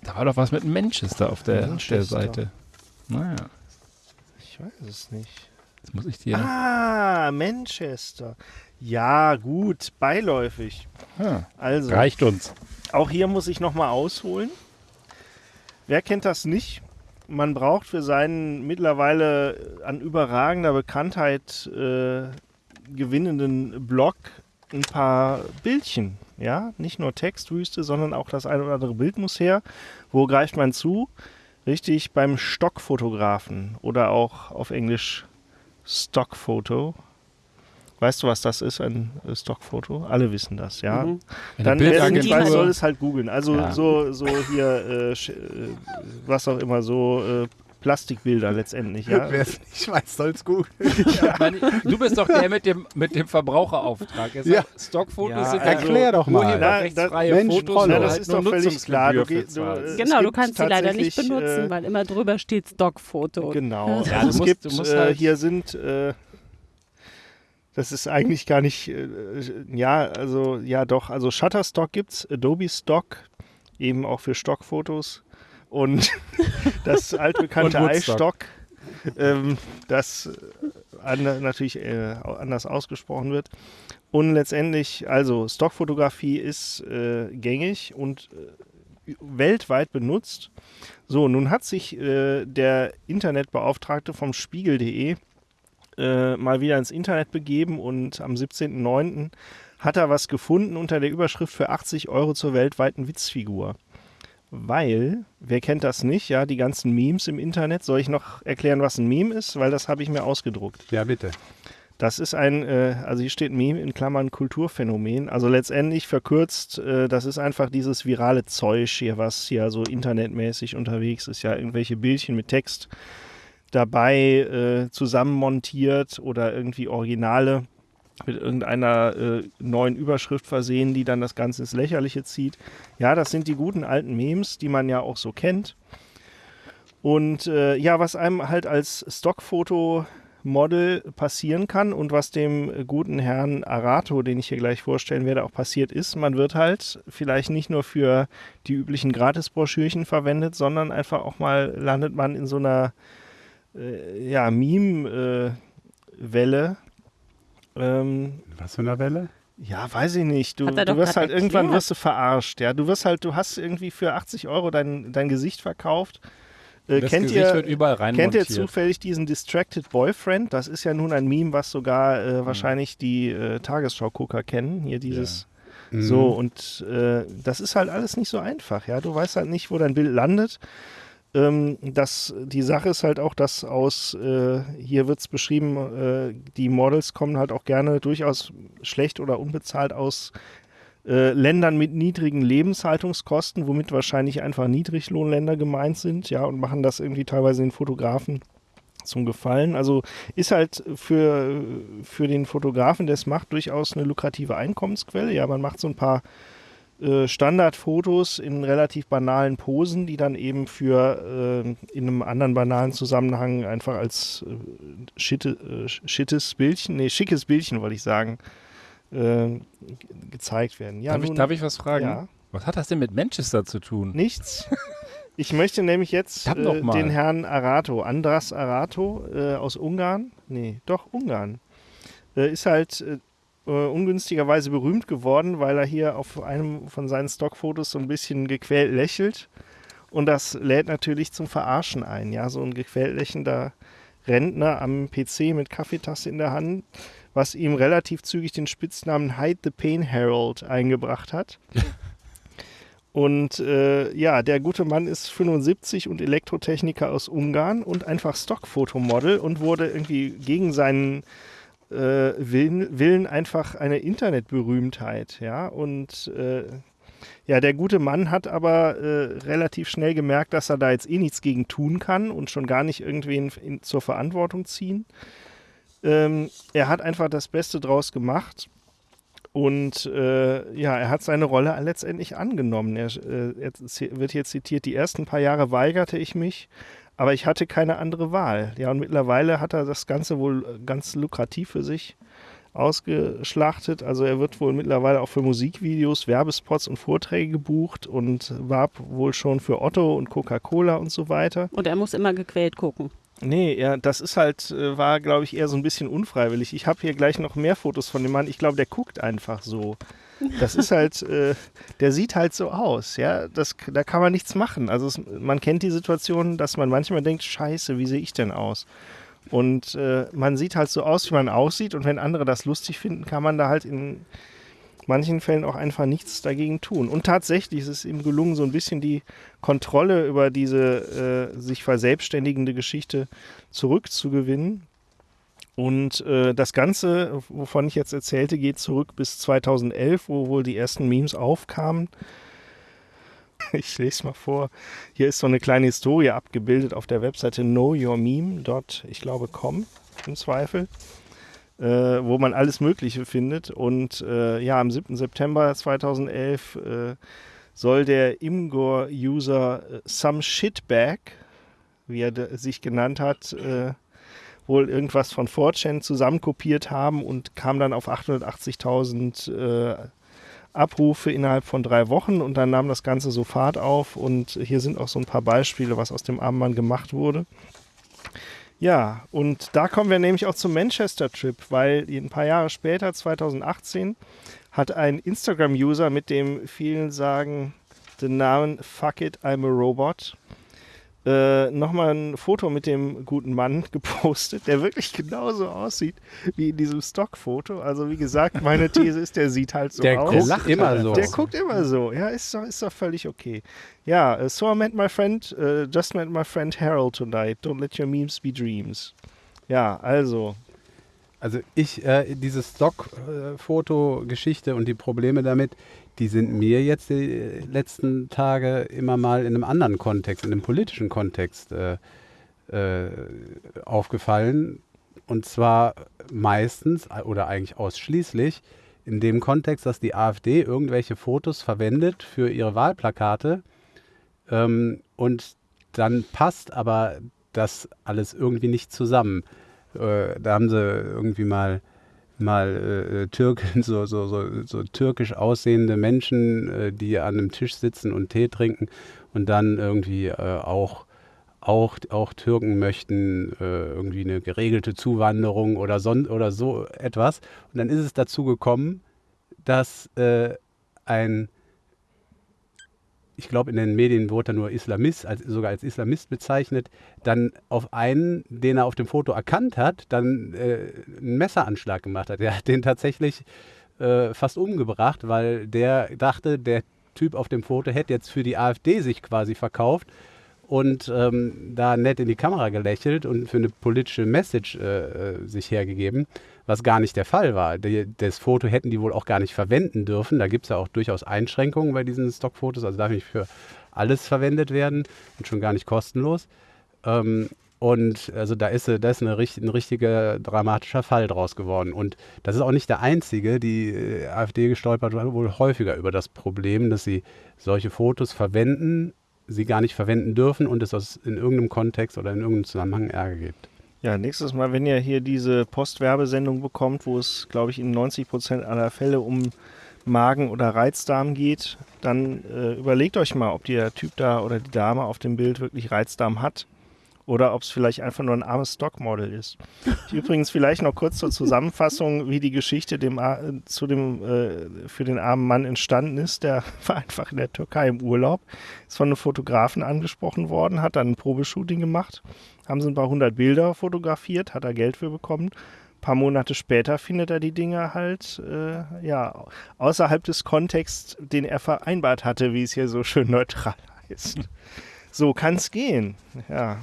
Da war doch was mit Manchester auf der, Manchester. der Seite. Naja, Ich weiß es nicht. jetzt muss ich dir. Ah, Manchester. Ja, gut, beiläufig. Ah, Also, reicht uns. auch hier muss ich nochmal ausholen. Wer kennt das nicht? Man braucht für seinen mittlerweile an überragender Bekanntheit äh, gewinnenden Blog ein paar Bildchen. Ja, nicht nur Textwüste, sondern auch das eine oder andere Bild muss her. Wo greift man zu? Richtig beim Stockfotografen oder auch auf Englisch Stockfoto. Weißt du, was das ist, ein äh, Stockfoto? Alle wissen das, ja. Mhm. Dann wer es nicht Bildagentur- weiß, soll es halt googeln. Also Ja. so, so hier, äh, äh, was auch immer, so äh, Plastikbilder letztendlich, ja. Wer es nicht weiß, soll es gut. Mann, du bist doch der mit dem, mit dem Verbraucherauftrag. Jetzt Ja. Stockfotos Ja, sind also- Erklär doch mal. urheberrechtsfreie Mensch, Fotos, Ja, du das ist doch völlig klar. Du, du, Genau, du kannst sie leider nicht benutzen, äh, weil immer drüber steht Stockfoto. Genau. Ja, Also du es musst- gibt, du musst äh, halt- hier sind, äh, das ist eigentlich gar nicht, äh, ja, also, ja doch, also Shutterstock gibt's, Adobe Stock, eben auch für Stockfotos und das altbekannte Und iStock, ähm, das äh, an, natürlich äh, anders ausgesprochen wird. Und letztendlich, also Stockfotografie ist äh, gängig und äh, weltweit benutzt. So, nun hat sich äh, der Internetbeauftragte vom Spiegel.de äh, mal wieder ins Internet begeben und am 17.09. hat er was gefunden unter der Überschrift für 80 Euro zur weltweiten Witzfigur. Weil, wer kennt das nicht, ja, die ganzen Memes im Internet. Soll ich noch erklären, was ein Meme ist? Weil das habe ich mir ausgedruckt. Ja, bitte. Das ist ein, äh, also hier steht Meme in Klammern Kulturphänomen. Also letztendlich verkürzt, äh, das ist einfach dieses virale Zeug hier, was hier so internetmäßig unterwegs ist. Ja, irgendwelche Bildchen mit Text dabei äh, zusammenmontiert oder irgendwie Originale mit irgendeiner äh, neuen Überschrift versehen, die dann das Ganze ins Lächerliche zieht. Ja, das sind die guten alten Memes, die man ja auch so kennt. Und äh, ja, was einem halt als Stockfoto Model passieren kann und was dem äh, guten Herrn Arato, den ich hier gleich vorstellen werde, auch passiert ist. Man wird halt vielleicht nicht nur für die üblichen Gratisbroschürchen verwendet, sondern einfach auch mal landet man in so einer äh, ja, Meme-Welle. ähm, Was für eine Welle? ja, weiß ich nicht. Du, du wirst halt irgendwann wirst du verarscht, ja. Du wirst halt, du hast irgendwie für 80 Euro dein, dein Gesicht verkauft. Äh, Das kennt Gesicht ihr, wird überall rein Kennt ihr zufällig diesen Distracted Boyfriend? Das ist ja nun ein Meme, was sogar Mhm. äh, wahrscheinlich die äh, Tagesschau-Gucker kennen. Hier dieses. Mhm. So, und äh, das ist halt alles nicht so einfach, ja. Du weißt halt nicht, wo dein Bild landet. Ähm, das, die Sache ist halt auch, dass aus, äh, hier wird es beschrieben, äh, die Models kommen halt auch gerne durchaus schlecht oder unbezahlt aus äh, Ländern mit niedrigen Lebenshaltungskosten, womit wahrscheinlich einfach Niedriglohnländer gemeint sind, ja, und machen das irgendwie teilweise den Fotografen zum Gefallen. Also ist halt für, für den Fotografen, der es macht, durchaus eine lukrative Einkommensquelle. Ja, man macht so ein paar äh, Standardfotos in relativ banalen Posen, die dann eben für äh, in einem anderen banalen Zusammenhang einfach als äh, schitte, äh, schittes Bildchen, nee, schickes Bildchen, wollte ich sagen, äh, ge- gezeigt werden. Ja, darf, ich, nun, darf ich was fragen? Ja. Was hat das denn mit Manchester zu tun? Nichts. Ich möchte nämlich jetzt äh, den Herrn Arato, Andras Arato äh, aus Ungarn, nee, doch Ungarn, äh, ist halt äh, ungünstigerweise berühmt geworden, weil er hier auf einem von seinen Stockfotos so ein bisschen gequält lächelt Und das lädt natürlich zum Verarschen ein. Ja, so ein gequällächelnder Rentner am PC mit Kaffeetasse in der Hand, was ihm relativ zügig den Spitznamen Hide the Pain Herald eingebracht hat. Und äh, ja, der gute Mann ist 75 und Elektrotechniker aus Ungarn und einfach Stockfotomodel und wurde irgendwie gegen seinen äh, Willen, Willen einfach eine Internetberühmtheit. Ja, und äh, ja, der gute Mann hat aber äh, relativ schnell gemerkt, dass er da jetzt eh nichts gegen tun kann und schon gar nicht irgendwen in, zur Verantwortung ziehen. Ähm, er hat einfach das Beste draus gemacht und äh, ja, er hat seine Rolle letztendlich angenommen. Er, äh, er wird hier zitiert, die ersten paar Jahre weigerte ich mich, aber ich hatte keine andere Wahl. Ja, und mittlerweile hat er das Ganze wohl ganz lukrativ für sich ausgeschlachtet. Also er wird wohl mittlerweile auch für Musikvideos, Werbespots und Vorträge gebucht und warb wohl schon für Otto und Coca-Cola und so weiter. Und er muss immer gequält gucken. Nee, ja, das ist halt, äh, war, glaube ich, eher so ein bisschen unfreiwillig. Ich habe hier gleich noch mehr Fotos von dem Mann. Ich glaube, der guckt einfach so. Das ist halt, äh, der sieht halt so aus, ja. Das, da kann man nichts machen. Also es, man kennt die Situation, dass man manchmal denkt, scheiße, wie sehe ich denn aus? Und äh, man sieht halt so aus, wie man aussieht. Und wenn andere das lustig finden, kann man da halt in manchen Fällen auch einfach nichts dagegen tun. Und tatsächlich ist es ihm gelungen, so ein bisschen die Kontrolle über diese äh, sich verselbstständigende Geschichte zurückzugewinnen. Und äh, das Ganze, wovon ich jetzt erzählte, geht zurück bis 2011, wo wohl die ersten Memes aufkamen. Ich lese mal vor. Hier ist so eine kleine Historie abgebildet auf der Webseite knowyourmeme. Dort, ich glaube, com im Zweifel äh, wo man alles Mögliche findet. Und äh, ja, am 7. September 2011 äh, soll der Imgur-User äh, Some Shitbag, wie er sich genannt hat, äh, wohl irgendwas von 4chan zusammenkopiert haben und kam dann auf 880.000 äh, Abrufe innerhalb von drei Wochen und dann nahm das Ganze so Fahrt auf und hier sind auch so ein paar Beispiele, was aus dem Armband gemacht wurde. Ja, und da kommen wir nämlich auch zum Manchester-Trip, weil ein paar Jahre später, 2018, hat ein Instagram-User mit dem vielen sagen den Namen Fuck it, I'm a Robot äh, nochmal ein Foto mit dem guten Mann gepostet, der wirklich genauso aussieht wie in diesem Stockfoto. Also wie gesagt, meine These ist, der sieht halt so der aus. Der guckt immer so. Der guckt immer so. Ja, ist doch, ist doch völlig okay. Ja, uh, so I met my friend, uh, just met my friend Harold tonight. Don't let your memes be dreams. Ja, also. Also ich, äh, diese Stockfoto-Geschichte äh, und die Probleme damit, die sind mir jetzt die letzten Tage immer mal in einem anderen Kontext, in einem politischen Kontext äh, äh, aufgefallen. Und zwar meistens oder eigentlich ausschließlich in dem Kontext, dass die AfD irgendwelche Fotos verwendet für ihre Wahlplakate ähm, und dann passt aber das alles irgendwie nicht zusammen. Äh, da haben sie irgendwie mal mal äh, Türken, so, so, so, so, türkisch aussehende Menschen, äh, die an einem Tisch sitzen und Tee trinken und dann irgendwie äh, auch, auch, auch Türken möchten äh, irgendwie eine geregelte Zuwanderung oder, son oder so etwas. Und dann ist es dazu gekommen, dass äh, ein ich glaube, in den Medien wurde er nur Islamist, als, sogar als Islamist bezeichnet, dann auf einen, den er auf dem Foto erkannt hat, dann äh, einen Messeranschlag gemacht hat. Er hat den tatsächlich äh, fast umgebracht, weil der dachte, der Typ auf dem Foto hätte jetzt für die AfD sich quasi verkauft und ähm, da nett in die Kamera gelächelt und für eine politische Message äh, äh sich hergegeben was gar nicht der Fall war. Die, das Foto hätten die wohl auch gar nicht verwenden dürfen. Da gibt es ja auch durchaus Einschränkungen bei diesen Stockfotos, also darf nicht für alles verwendet werden und schon gar nicht kostenlos. Ähm, und also da ist, da ist eine, ein richtiger dramatischer Fall draus geworden. Und das ist auch nicht der einzige. Die äh, AfD gestolpert wohl häufiger über das Problem, dass sie solche Fotos verwenden, sie gar nicht verwenden dürfen und es in irgendeinem Kontext oder in irgendeinem Zusammenhang Ärger gibt. Ja, nächstes Mal, wenn ihr hier diese Postwerbesendung bekommt, wo es, glaube ich, in 90 Prozent aller Fälle um Magen- oder Reizdarm geht, dann äh, überlegt euch mal, ob der Typ da oder die Dame auf dem Bild wirklich Reizdarm hat oder ob es vielleicht einfach nur ein armes Stockmodel ist. Übrigens vielleicht noch kurz zur Zusammenfassung, wie die Geschichte dem, A- zu dem, äh, für den armen Mann entstanden ist. Der war einfach in der Türkei im Urlaub, ist von einem Fotografen angesprochen worden, hat dann ein Probeshooting gemacht, haben sie ein paar hundert Bilder fotografiert, hat er Geld für bekommen. Ein paar Monate später findet er die Dinge halt äh, ja, außerhalb des Kontexts, den er vereinbart hatte, wie es hier so schön neutral heißt. So kann es gehen. Ja.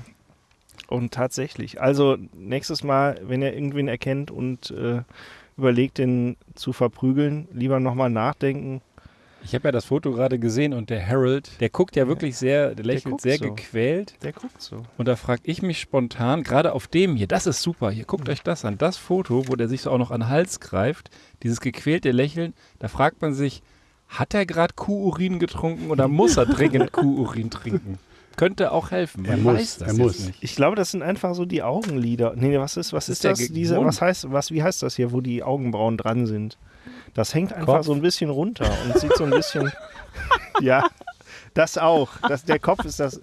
Und tatsächlich. Also nächstes Mal, wenn ihr irgendwen erkennt und äh, überlegt, den zu verprügeln, lieber nochmal nachdenken. Ich habe ja das Foto gerade gesehen und der Harold, der guckt ja wirklich sehr, der lächelt guckt sehr so. gequält. Der guckt so. Und da frage ich mich spontan, gerade auf dem hier, das ist super, hier guckt euch das an, das Foto, wo der sich so auch noch an den Hals greift, dieses gequälte Lächeln, da fragt man sich, hat er gerade Kuhurin getrunken oder muss er dringend Kuhurin trinken? Könnte auch helfen, man Er muss, weiß das er muss. nicht. Ich glaube, das sind einfach so die Augenlider. Nee, was ist, was Das ist, ist der das? Diese, was heißt, was, wie heißt das hier, wo die Augenbrauen dran sind? Das hängt einfach Kopf. so ein bisschen runter und sieht so ein bisschen. ja, das auch. Das, der Kopf ist das.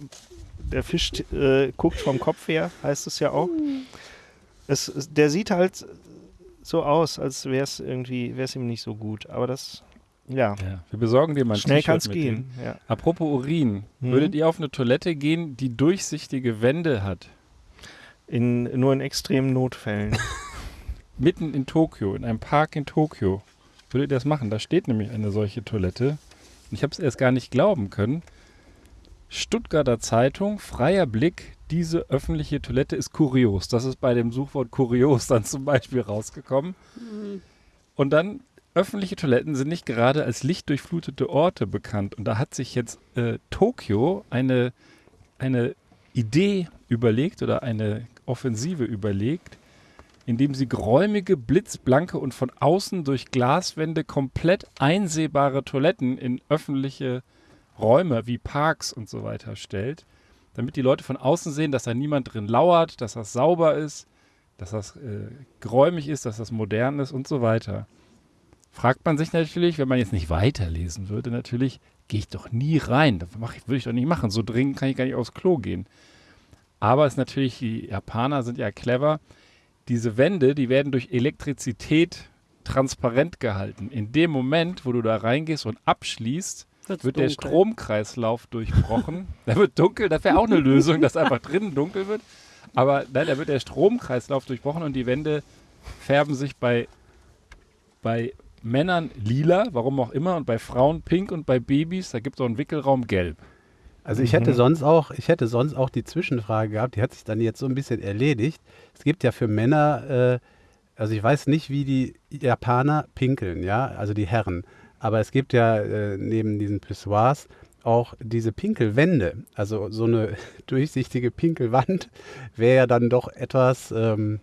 Der Fisch äh, guckt vom Kopf her, heißt es ja auch. Es, es, der sieht halt so aus, als wäre es irgendwie, wäre es ihm nicht so gut. Aber das, ja, Ja, wir besorgen dir mal ein schnell kann es gehen. Ja. Apropos Urin, Mhm. würdet ihr auf eine Toilette gehen, die durchsichtige Wände hat? In, nur in extremen Notfällen. Mitten in Tokio, in einem Park in Tokio. Würdet ihr das machen? Da steht nämlich eine solche Toilette. Ich habe es erst gar nicht glauben können. Stuttgarter Zeitung, freier Blick, diese öffentliche Toilette ist kurios. Das ist bei dem Suchwort kurios dann zum Beispiel rausgekommen. Und dann, öffentliche Toiletten sind nicht gerade als lichtdurchflutete Orte bekannt. Und da hat sich jetzt äh, Tokio eine, eine Idee überlegt oder eine Offensive überlegt, indem sie geräumige, blitzblanke und von außen durch Glaswände komplett einsehbare Toiletten in öffentliche Räume wie Parks und so weiter stellt, damit die Leute von außen sehen, dass da niemand drin lauert, dass das sauber ist, dass das äh, geräumig ist, dass das modern ist und so weiter. Fragt man sich natürlich, wenn man jetzt nicht weiterlesen würde, natürlich, gehe ich doch nie rein. Das mach ich, würde ich doch nicht machen. So dringend kann ich gar nicht aufs Klo gehen. Aber es ist natürlich, die Japaner sind ja clever. Diese Wände, die werden durch Elektrizität transparent gehalten. In dem Moment, wo du da reingehst und abschließt, Wird's wird der dunkel. Stromkreislauf durchbrochen. da wird dunkel, das wäre auch eine Lösung, dass einfach drinnen dunkel wird. Aber nein, da wird der Stromkreislauf durchbrochen und die Wände färben sich bei, bei Männern lila, warum auch immer, und bei Frauen pink und bei Babys, da gibt es auch einen Wickelraum gelb. Also ich hätte Mhm. sonst auch, ich hätte sonst auch die Zwischenfrage gehabt, die hat sich dann jetzt so ein bisschen erledigt. Es gibt ja für Männer, äh, also ich weiß nicht, wie die Japaner pinkeln, ja, also die Herren. Aber es gibt ja äh, neben diesen Pissoirs auch diese Pinkelwände. Also so eine durchsichtige Pinkelwand wäre ja dann doch etwas, ähm,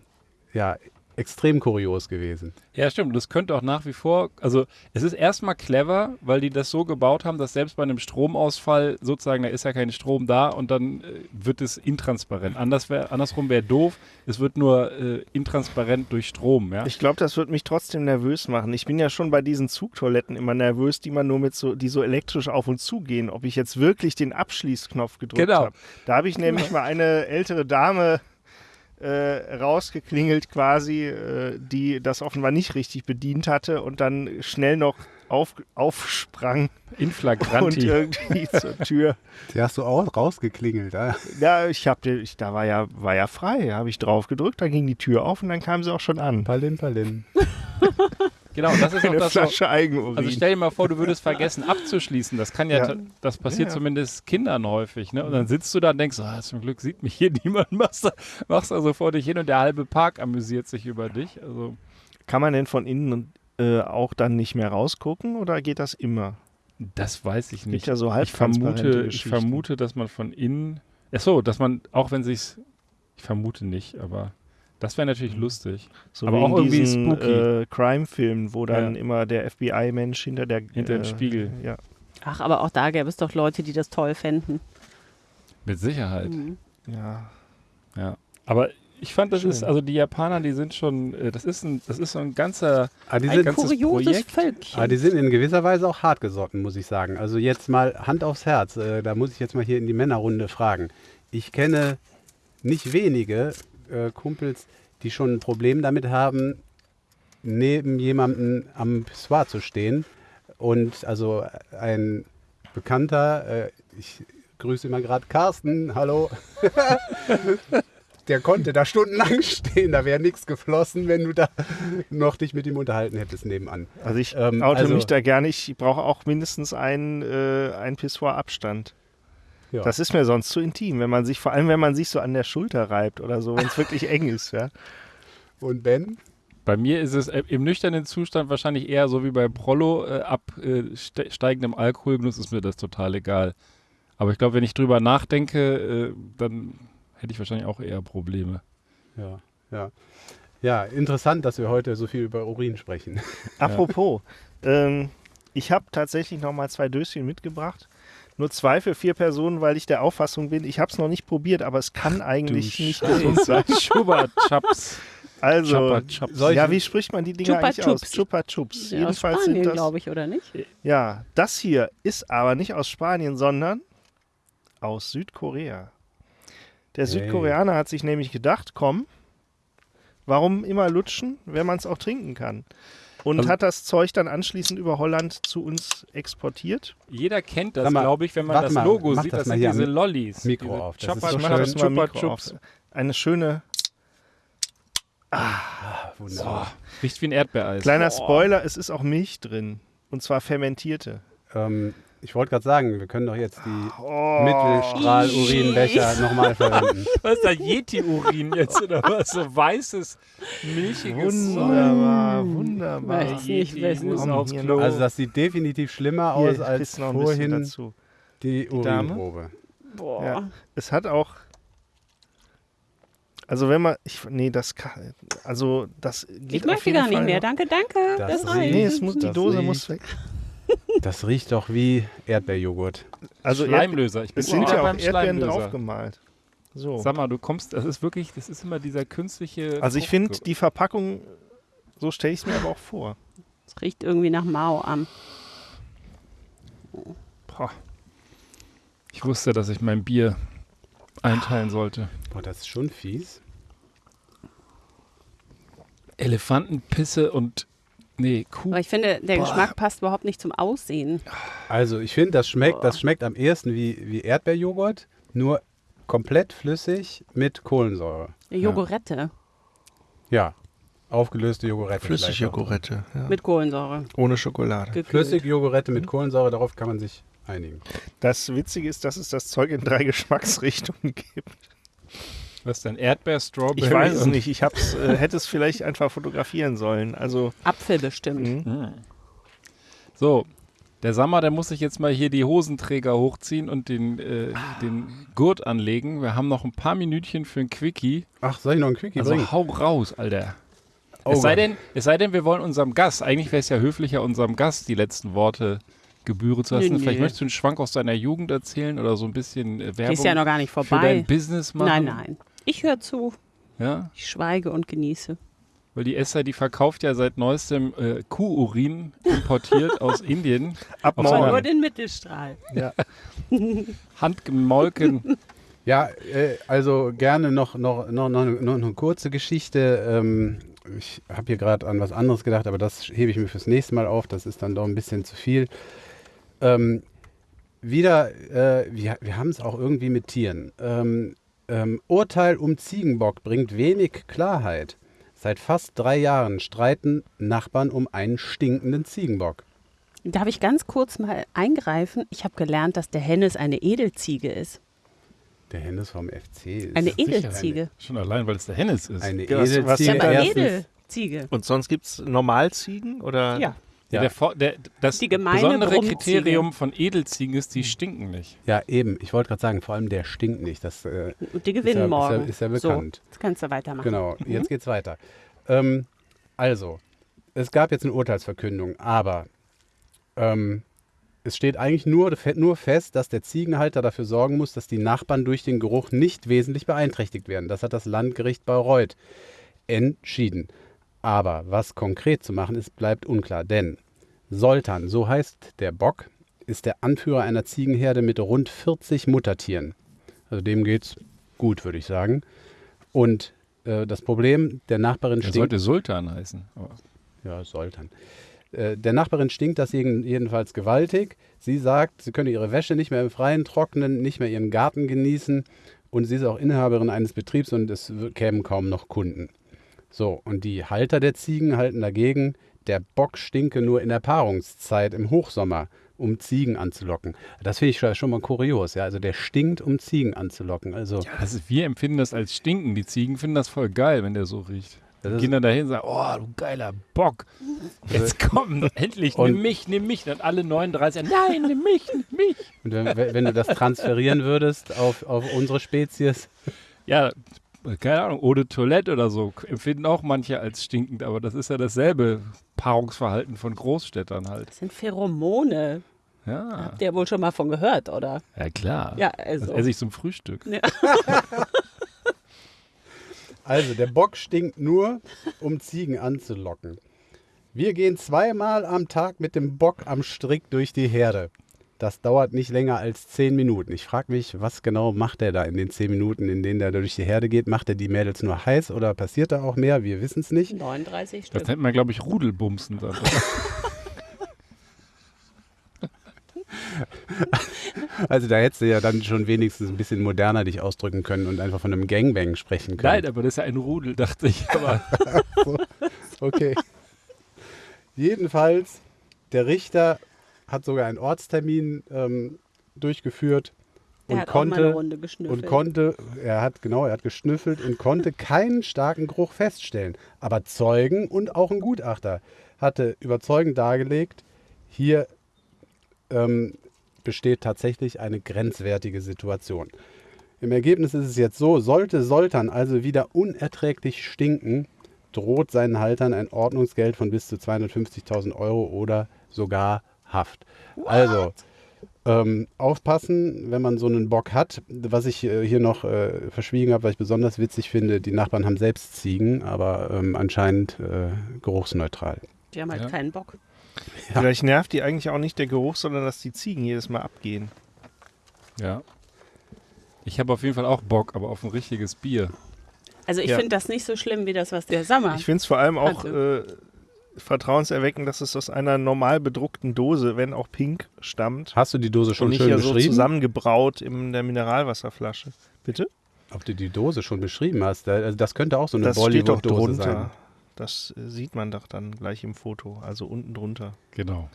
ja, extrem kurios gewesen. Ja, stimmt. Und das könnte auch nach wie vor, also es ist erstmal clever, weil die das so gebaut haben, dass selbst bei einem Stromausfall sozusagen, da ist ja kein Strom da und dann äh, wird es intransparent. Anders wär, andersrum wäre doof, es wird nur äh, intransparent durch Strom, ja. Ich glaube, das wird mich trotzdem nervös machen. Ich bin ja schon bei diesen Zugtoiletten immer nervös, die man nur mit so, die so elektrisch auf und zu gehen, ob ich jetzt wirklich den Abschließknopf gedrückt Genau. habe. Da habe ich nämlich mal eine ältere Dame äh, rausgeklingelt quasi, äh, die das offenbar nicht richtig bedient hatte und dann schnell noch auf, aufsprang In und flagranti. irgendwie zur Tür. Die hast du auch rausgeklingelt, ah. Ja, ich habe, ich, da war ja, war ja frei, habe ich drauf gedrückt, dann ging die Tür auf und dann kam sie auch schon an. Palin, Palin. genau, das ist auch Eine das so, Flasche Eigenurin. Also stell dir mal vor, du würdest vergessen abzuschließen. Das kann ja, Ja. das passiert Ja. zumindest Kindern häufig. Ne? Und dann sitzt du da und denkst, ah, zum Glück sieht mich hier niemand, machst machst da so vor dich hin und der halbe Park amüsiert sich über dich. Also Kann man denn von innen äh, auch dann nicht mehr rausgucken oder geht das immer? das weiß ich nicht. ja so Ich vermute, ich vermute, dass man von innen. Achso, dass man, auch wenn sich's. Ich vermute nicht, aber das wäre natürlich lustig. so aber wie auch in irgendwie diesen spooky. äh, Crime-Filmen, wo dann Ja. immer der FBI-Mensch hinter der Hinter dem äh, Spiegel. Ja. Ach, aber auch da gäbe es doch Leute, die das toll fänden. Mit Sicherheit. Mhm. ja. Ja. Aber ich fand, das Schön. ist, also die Japaner, die sind schon, äh, das ist ein, das ist so ein ganzer. Ah, die Ein sind, ganzes Kurioses Projekt. Völkchen. Ah, die sind in gewisser Weise auch hartgesotten, muss ich sagen. Also jetzt mal Hand aufs Herz. Äh, da muss ich jetzt mal hier in die Männerrunde fragen. Ich kenne nicht wenige äh, Kumpels, die schon ein Problem damit haben, neben jemandem am Pissoir zu stehen. Und also ein Bekannter, äh, ich grüße immer gerade Carsten, hallo. Der konnte da stundenlang stehen, da wäre nichts geflossen, wenn du da noch dich mit ihm unterhalten hättest nebenan. Also ich Ähm, oute also- mich da gerne. Ich brauche auch mindestens einen, äh, einen Pissoir-Abstand. Ja. Das ist mir sonst zu intim, wenn man sich, vor allem wenn man sich so an der Schulter reibt oder so, wenn es wirklich eng ist, ja. Und Ben? Bei mir ist es äh, im nüchternen Zustand wahrscheinlich eher so wie bei Prollo, äh, ab äh, ste steigendem Alkoholgenuss ist mir das total egal. Aber ich glaube, wenn ich drüber nachdenke, äh, dann hätte ich wahrscheinlich auch eher Probleme. Ja, ja. Ja, interessant, dass wir heute so viel über Urin sprechen. Apropos, ähm, ich habe tatsächlich noch mal zwei Döschen mitgebracht. Nur zwei für vier Personen, weil ich der Auffassung bin, ich habe es noch nicht probiert, aber es kann eigentlich nicht gesund sein. Chupa Chups. Also, Chupa Chups. Ja, wie spricht man die Dinger Chupa eigentlich aus? Chups. Chupa Chups. Ja, aus Jedenfalls Spanien, sind das, glaube ich, oder nicht? ja, das hier ist aber nicht aus Spanien, sondern aus Südkorea. Der Hey. Südkoreaner hat sich nämlich gedacht, komm, warum immer lutschen, wenn man es auch trinken kann? Und Also- hat das Zeug dann anschließend über Holland zu uns exportiert. Jeder kennt das, glaube ich, wenn man das mal, Logo sieht. das Das sind diese Lollis. Mikro diese auf, das ist so schön. das Chupa Chups. Eine schöne, Wunderbar. Riecht wie ein Erdbeereis. kleiner Spoiler, es ist auch Milch drin. Und zwar fermentierte. Ähm, ich wollte gerade sagen, wir können doch jetzt die Oh, Mittelstrahl-Urinbecher nochmal verwenden. Was ist da Yeti-Urin jetzt oder was? So weißes, milchiges wunderbar, wunderbar. Weiß nicht, hier Klo. noch. Also das sieht definitiv schlimmer Hier, aus ich als vorhin dazu. die Dame? Urinprobe. Boah. Ja. Es hat auch. Also wenn man, ich, nee, das kann, also das geht Ich auf möchte jeden gar nicht mehr. noch. Danke, danke. Das Das, reicht. Nee, es muss, die Dose riecht- muss weg. Das riecht doch wie Erdbeerjoghurt. Also Schleimlöser. Ich bin es sind ja auch beim Erdbeeren draufgemalt. So. Sag mal, du kommst, das ist wirklich, das ist immer dieser künstliche. Also ich finde die Verpackung, so stelle ich es mir aber auch vor. Es riecht irgendwie nach Mao am. Boah. Ich wusste, dass ich mein Bier einteilen sollte. Boah, das ist schon fies. Elefantenpisse und. Nee, Kuh. Aber ich finde, der Geschmack passt überhaupt nicht zum Aussehen. Also ich finde, das schmeckt, das schmeckt am ehesten wie, wie Erdbeerjoghurt, nur komplett flüssig mit Kohlensäure. Jogurette Ja, aufgelöste Jogurette. vielleicht auch. Flüssigjoghurette, ja. mit Kohlensäure. ohne Schokolade. gekühlt. Flüssigjoghurette mit Kohlensäure, darauf kann man sich einigen. Das Witzige ist, dass es das Zeug in drei Geschmacksrichtungen gibt. Was denn? Erdbeer, Strawberry? Ich weiß es nicht. Ich hab's, äh, hätte es vielleicht einfach fotografieren sollen. Also, Apfel bestimmt. mh. Hm. So, der Sammer, der muss sich jetzt mal hier die Hosenträger hochziehen und den, äh, den Gurt anlegen. Wir haben noch ein paar Minütchen für ein Quickie. Ach, soll ich noch einen Quickie Also bringen? hau raus, Alter. Oh es, sei denn, es sei denn, wir wollen unserem Gast, eigentlich wäre es ja höflicher, unserem Gast die letzten Worte gebühren zu lassen. Nö, Vielleicht nö. möchtest du einen Schwank aus deiner Jugend erzählen oder so ein bisschen äh, Werbung Ist ja noch gar nicht für vorbei. dein Business machen. Nein, nein. Ich höre zu. Ja? Ich schweige und genieße. Weil die Esther, die verkauft ja seit neuestem äh, Kuhurin importiert aus Indien. ab Auf Aber morgen. nur den Mittelstrahl. Ja. Handgemolken. Ja, äh, also gerne noch, noch, noch, noch, noch eine kurze Geschichte. Ähm, ich habe hier gerade an was anderes gedacht, aber das hebe ich mir fürs nächste Mal auf. Das ist dann doch ein bisschen zu viel. Ähm, wieder, äh, wir, wir haben es auch irgendwie mit Tieren. Ähm, ähm, Urteil um Ziegenbock bringt wenig Klarheit. Seit fast drei Jahren streiten Nachbarn um einen stinkenden Ziegenbock. Darf ich ganz kurz mal eingreifen? Ich habe gelernt, dass der Hennes eine Edelziege ist. Der Hennes vom FC ist Eine Edelziege. Schon allein, weil es der Hennes ist. Eine, Edelziege. was Ja, aber Edelziege. Und sonst gibt es Normalziegen? Oder? Ja. Ja. Der, der, das besondere Brummziege. Kriterium von Edelziegen ist, die stinken nicht. Ja, eben. Ich wollte gerade sagen, vor allem der stinkt nicht. Das äh, Und die gewinnen Ist ja- morgen. ist ja- ist ja bekannt. So, jetzt kannst du weitermachen. Genau, jetzt geht's weiter. Ähm, also, es gab jetzt eine Urteilsverkündung, aber ähm, es steht eigentlich nur, nur fest, dass der Ziegenhalter dafür sorgen muss, dass die Nachbarn durch den Geruch nicht wesentlich beeinträchtigt werden. Das hat das Landgericht Bayreuth entschieden. Aber was konkret zu machen ist, bleibt unklar, denn Soltan, so heißt der Bock, ist der Anführer einer Ziegenherde mit rund 40 Muttertieren. Also dem geht's gut, würde ich sagen. Und äh, das Problem, der Nachbarin Der stinkt. sollte Sultan heißen. Aber Ja, Sultan. Äh, Der Nachbarin stinkt das jeden- jedenfalls gewaltig. Sie sagt, sie könne ihre Wäsche nicht mehr im Freien trocknen, nicht mehr ihren Garten genießen und sie ist auch Inhaberin eines Betriebs und es kämen kaum noch Kunden. So, und die Halter der Ziegen halten dagegen, der Bock stinke nur in der Paarungszeit im Hochsommer, um Ziegen anzulocken. Das finde ich schon- mal kurios, ja. Also der stinkt, um Ziegen anzulocken. Also das ist, wir empfinden das als Stinken. Die Ziegen finden das voll geil, wenn der so riecht. Die gehen dann dahin und sagen, oh, du geiler Bock. Jetzt komm, endlich, nimm mich, nimm mich. Dann alle 39, nein, nimm mich, nimm mich. und wenn, wenn du das transferieren würdest auf, auf unsere Spezies, Ja, keine Ahnung, Eau de Toilette oder so empfinden auch manche als stinkend, aber das ist ja dasselbe Paarungsverhalten von Großstädtern halt. Das sind Pheromone. Ja, Habt ihr wohl schon mal von gehört, oder? ja klar. Ja, Das also. esse ich zum Frühstück. Also, der Bock stinkt nur, um Ziegen anzulocken. Wir gehen zweimal am Tag mit dem Bock am Strick durch die Herde. Das dauert nicht länger als zehn Minuten. Ich frage mich, was genau macht er da in den zehn Minuten, in denen er durch die Herde geht? Macht er die Mädels nur heiß oder passiert da auch mehr? Wir wissen es nicht. 39 Das Stück. nennt man, glaube ich, Rudelbumsen. Dann. Also da hättest du ja dann schon wenigstens ein bisschen moderner dich ausdrücken können und einfach von einem Gangbang sprechen können. Nein, aber das ist ja ein Rudel, dachte ich. Aber Okay. Jedenfalls, der Richter hat sogar einen Ortstermin ähm, durchgeführt und hat auch mal eine konnte Runde geschnüffelt. und konnte, er hat genau, er hat geschnüffelt und konnte keinen starken Geruch feststellen. Aber Zeugen und auch ein Gutachter hatte überzeugend dargelegt, hier ähm, besteht tatsächlich eine grenzwertige Situation. Im Ergebnis ist es jetzt so, sollte Soltan also wieder unerträglich stinken, droht seinen Haltern ein Ordnungsgeld von bis zu 250.000 Euro oder sogar Haft. Also, ähm, aufpassen, wenn man so einen Bock hat. Was ich äh, hier noch äh, verschwiegen habe, was ich besonders witzig finde, die Nachbarn haben selbst Ziegen, aber ähm, anscheinend äh, geruchsneutral. Die haben halt Ja. keinen Bock. Ja. Vielleicht nervt die eigentlich auch nicht der Geruch, sondern dass die Ziegen jedes Mal abgehen. ja. Ich habe auf jeden Fall auch Bock, aber auf ein richtiges Bier. Also ich Ja. finde das nicht so schlimm wie das, was der Sommer. Ich finde es vor allem auch Also. äh, vertrauenserweckend, dass es aus einer normal bedruckten Dose, wenn auch pink, stammt. Hast du die Dose und schon nicht schön ja so beschrieben? zusammengebraut in der Mineralwasserflasche. Bitte? Ob du die Dose schon beschrieben hast, also das könnte auch so eine das steht doch Bollywood-Dose drunter. sein. Das äh, sieht man doch dann gleich im Foto, also unten drunter. Genau.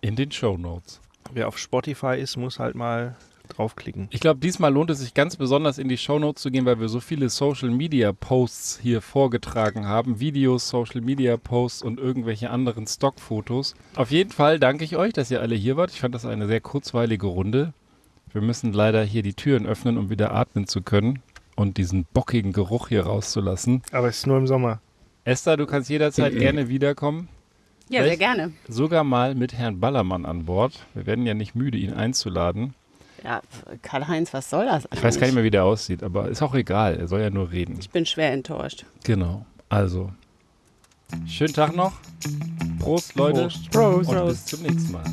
In den Show Notes. Wer auf Spotify ist, muss halt mal draufklicken. Ich glaube, diesmal lohnt es sich ganz besonders in die Shownotes zu gehen, weil wir so viele Social Media Posts hier vorgetragen haben. Videos, Social Media Posts und irgendwelche anderen Stockfotos. Auf jeden Fall danke ich euch, dass ihr alle hier wart. Ich fand das eine sehr kurzweilige Runde. Wir müssen leider hier die Türen öffnen, um wieder atmen zu können und diesen bockigen Geruch hier rauszulassen. Aber es ist nur im Sommer. Esther, du kannst jederzeit gerne wiederkommen. ja, sehr Echt? gerne. Sogar mal mit Herrn Ballermann an Bord. Wir werden ja nicht müde, ihn einzuladen. Ja, Karl-Heinz, was soll das Ich weiß gar nicht mehr, wie der aussieht, aber ist auch egal. Er soll ja nur reden. Ich bin schwer enttäuscht. Genau. Also, schönen Tag noch. Prost, Leute. Prost. Und bis zum nächsten Mal.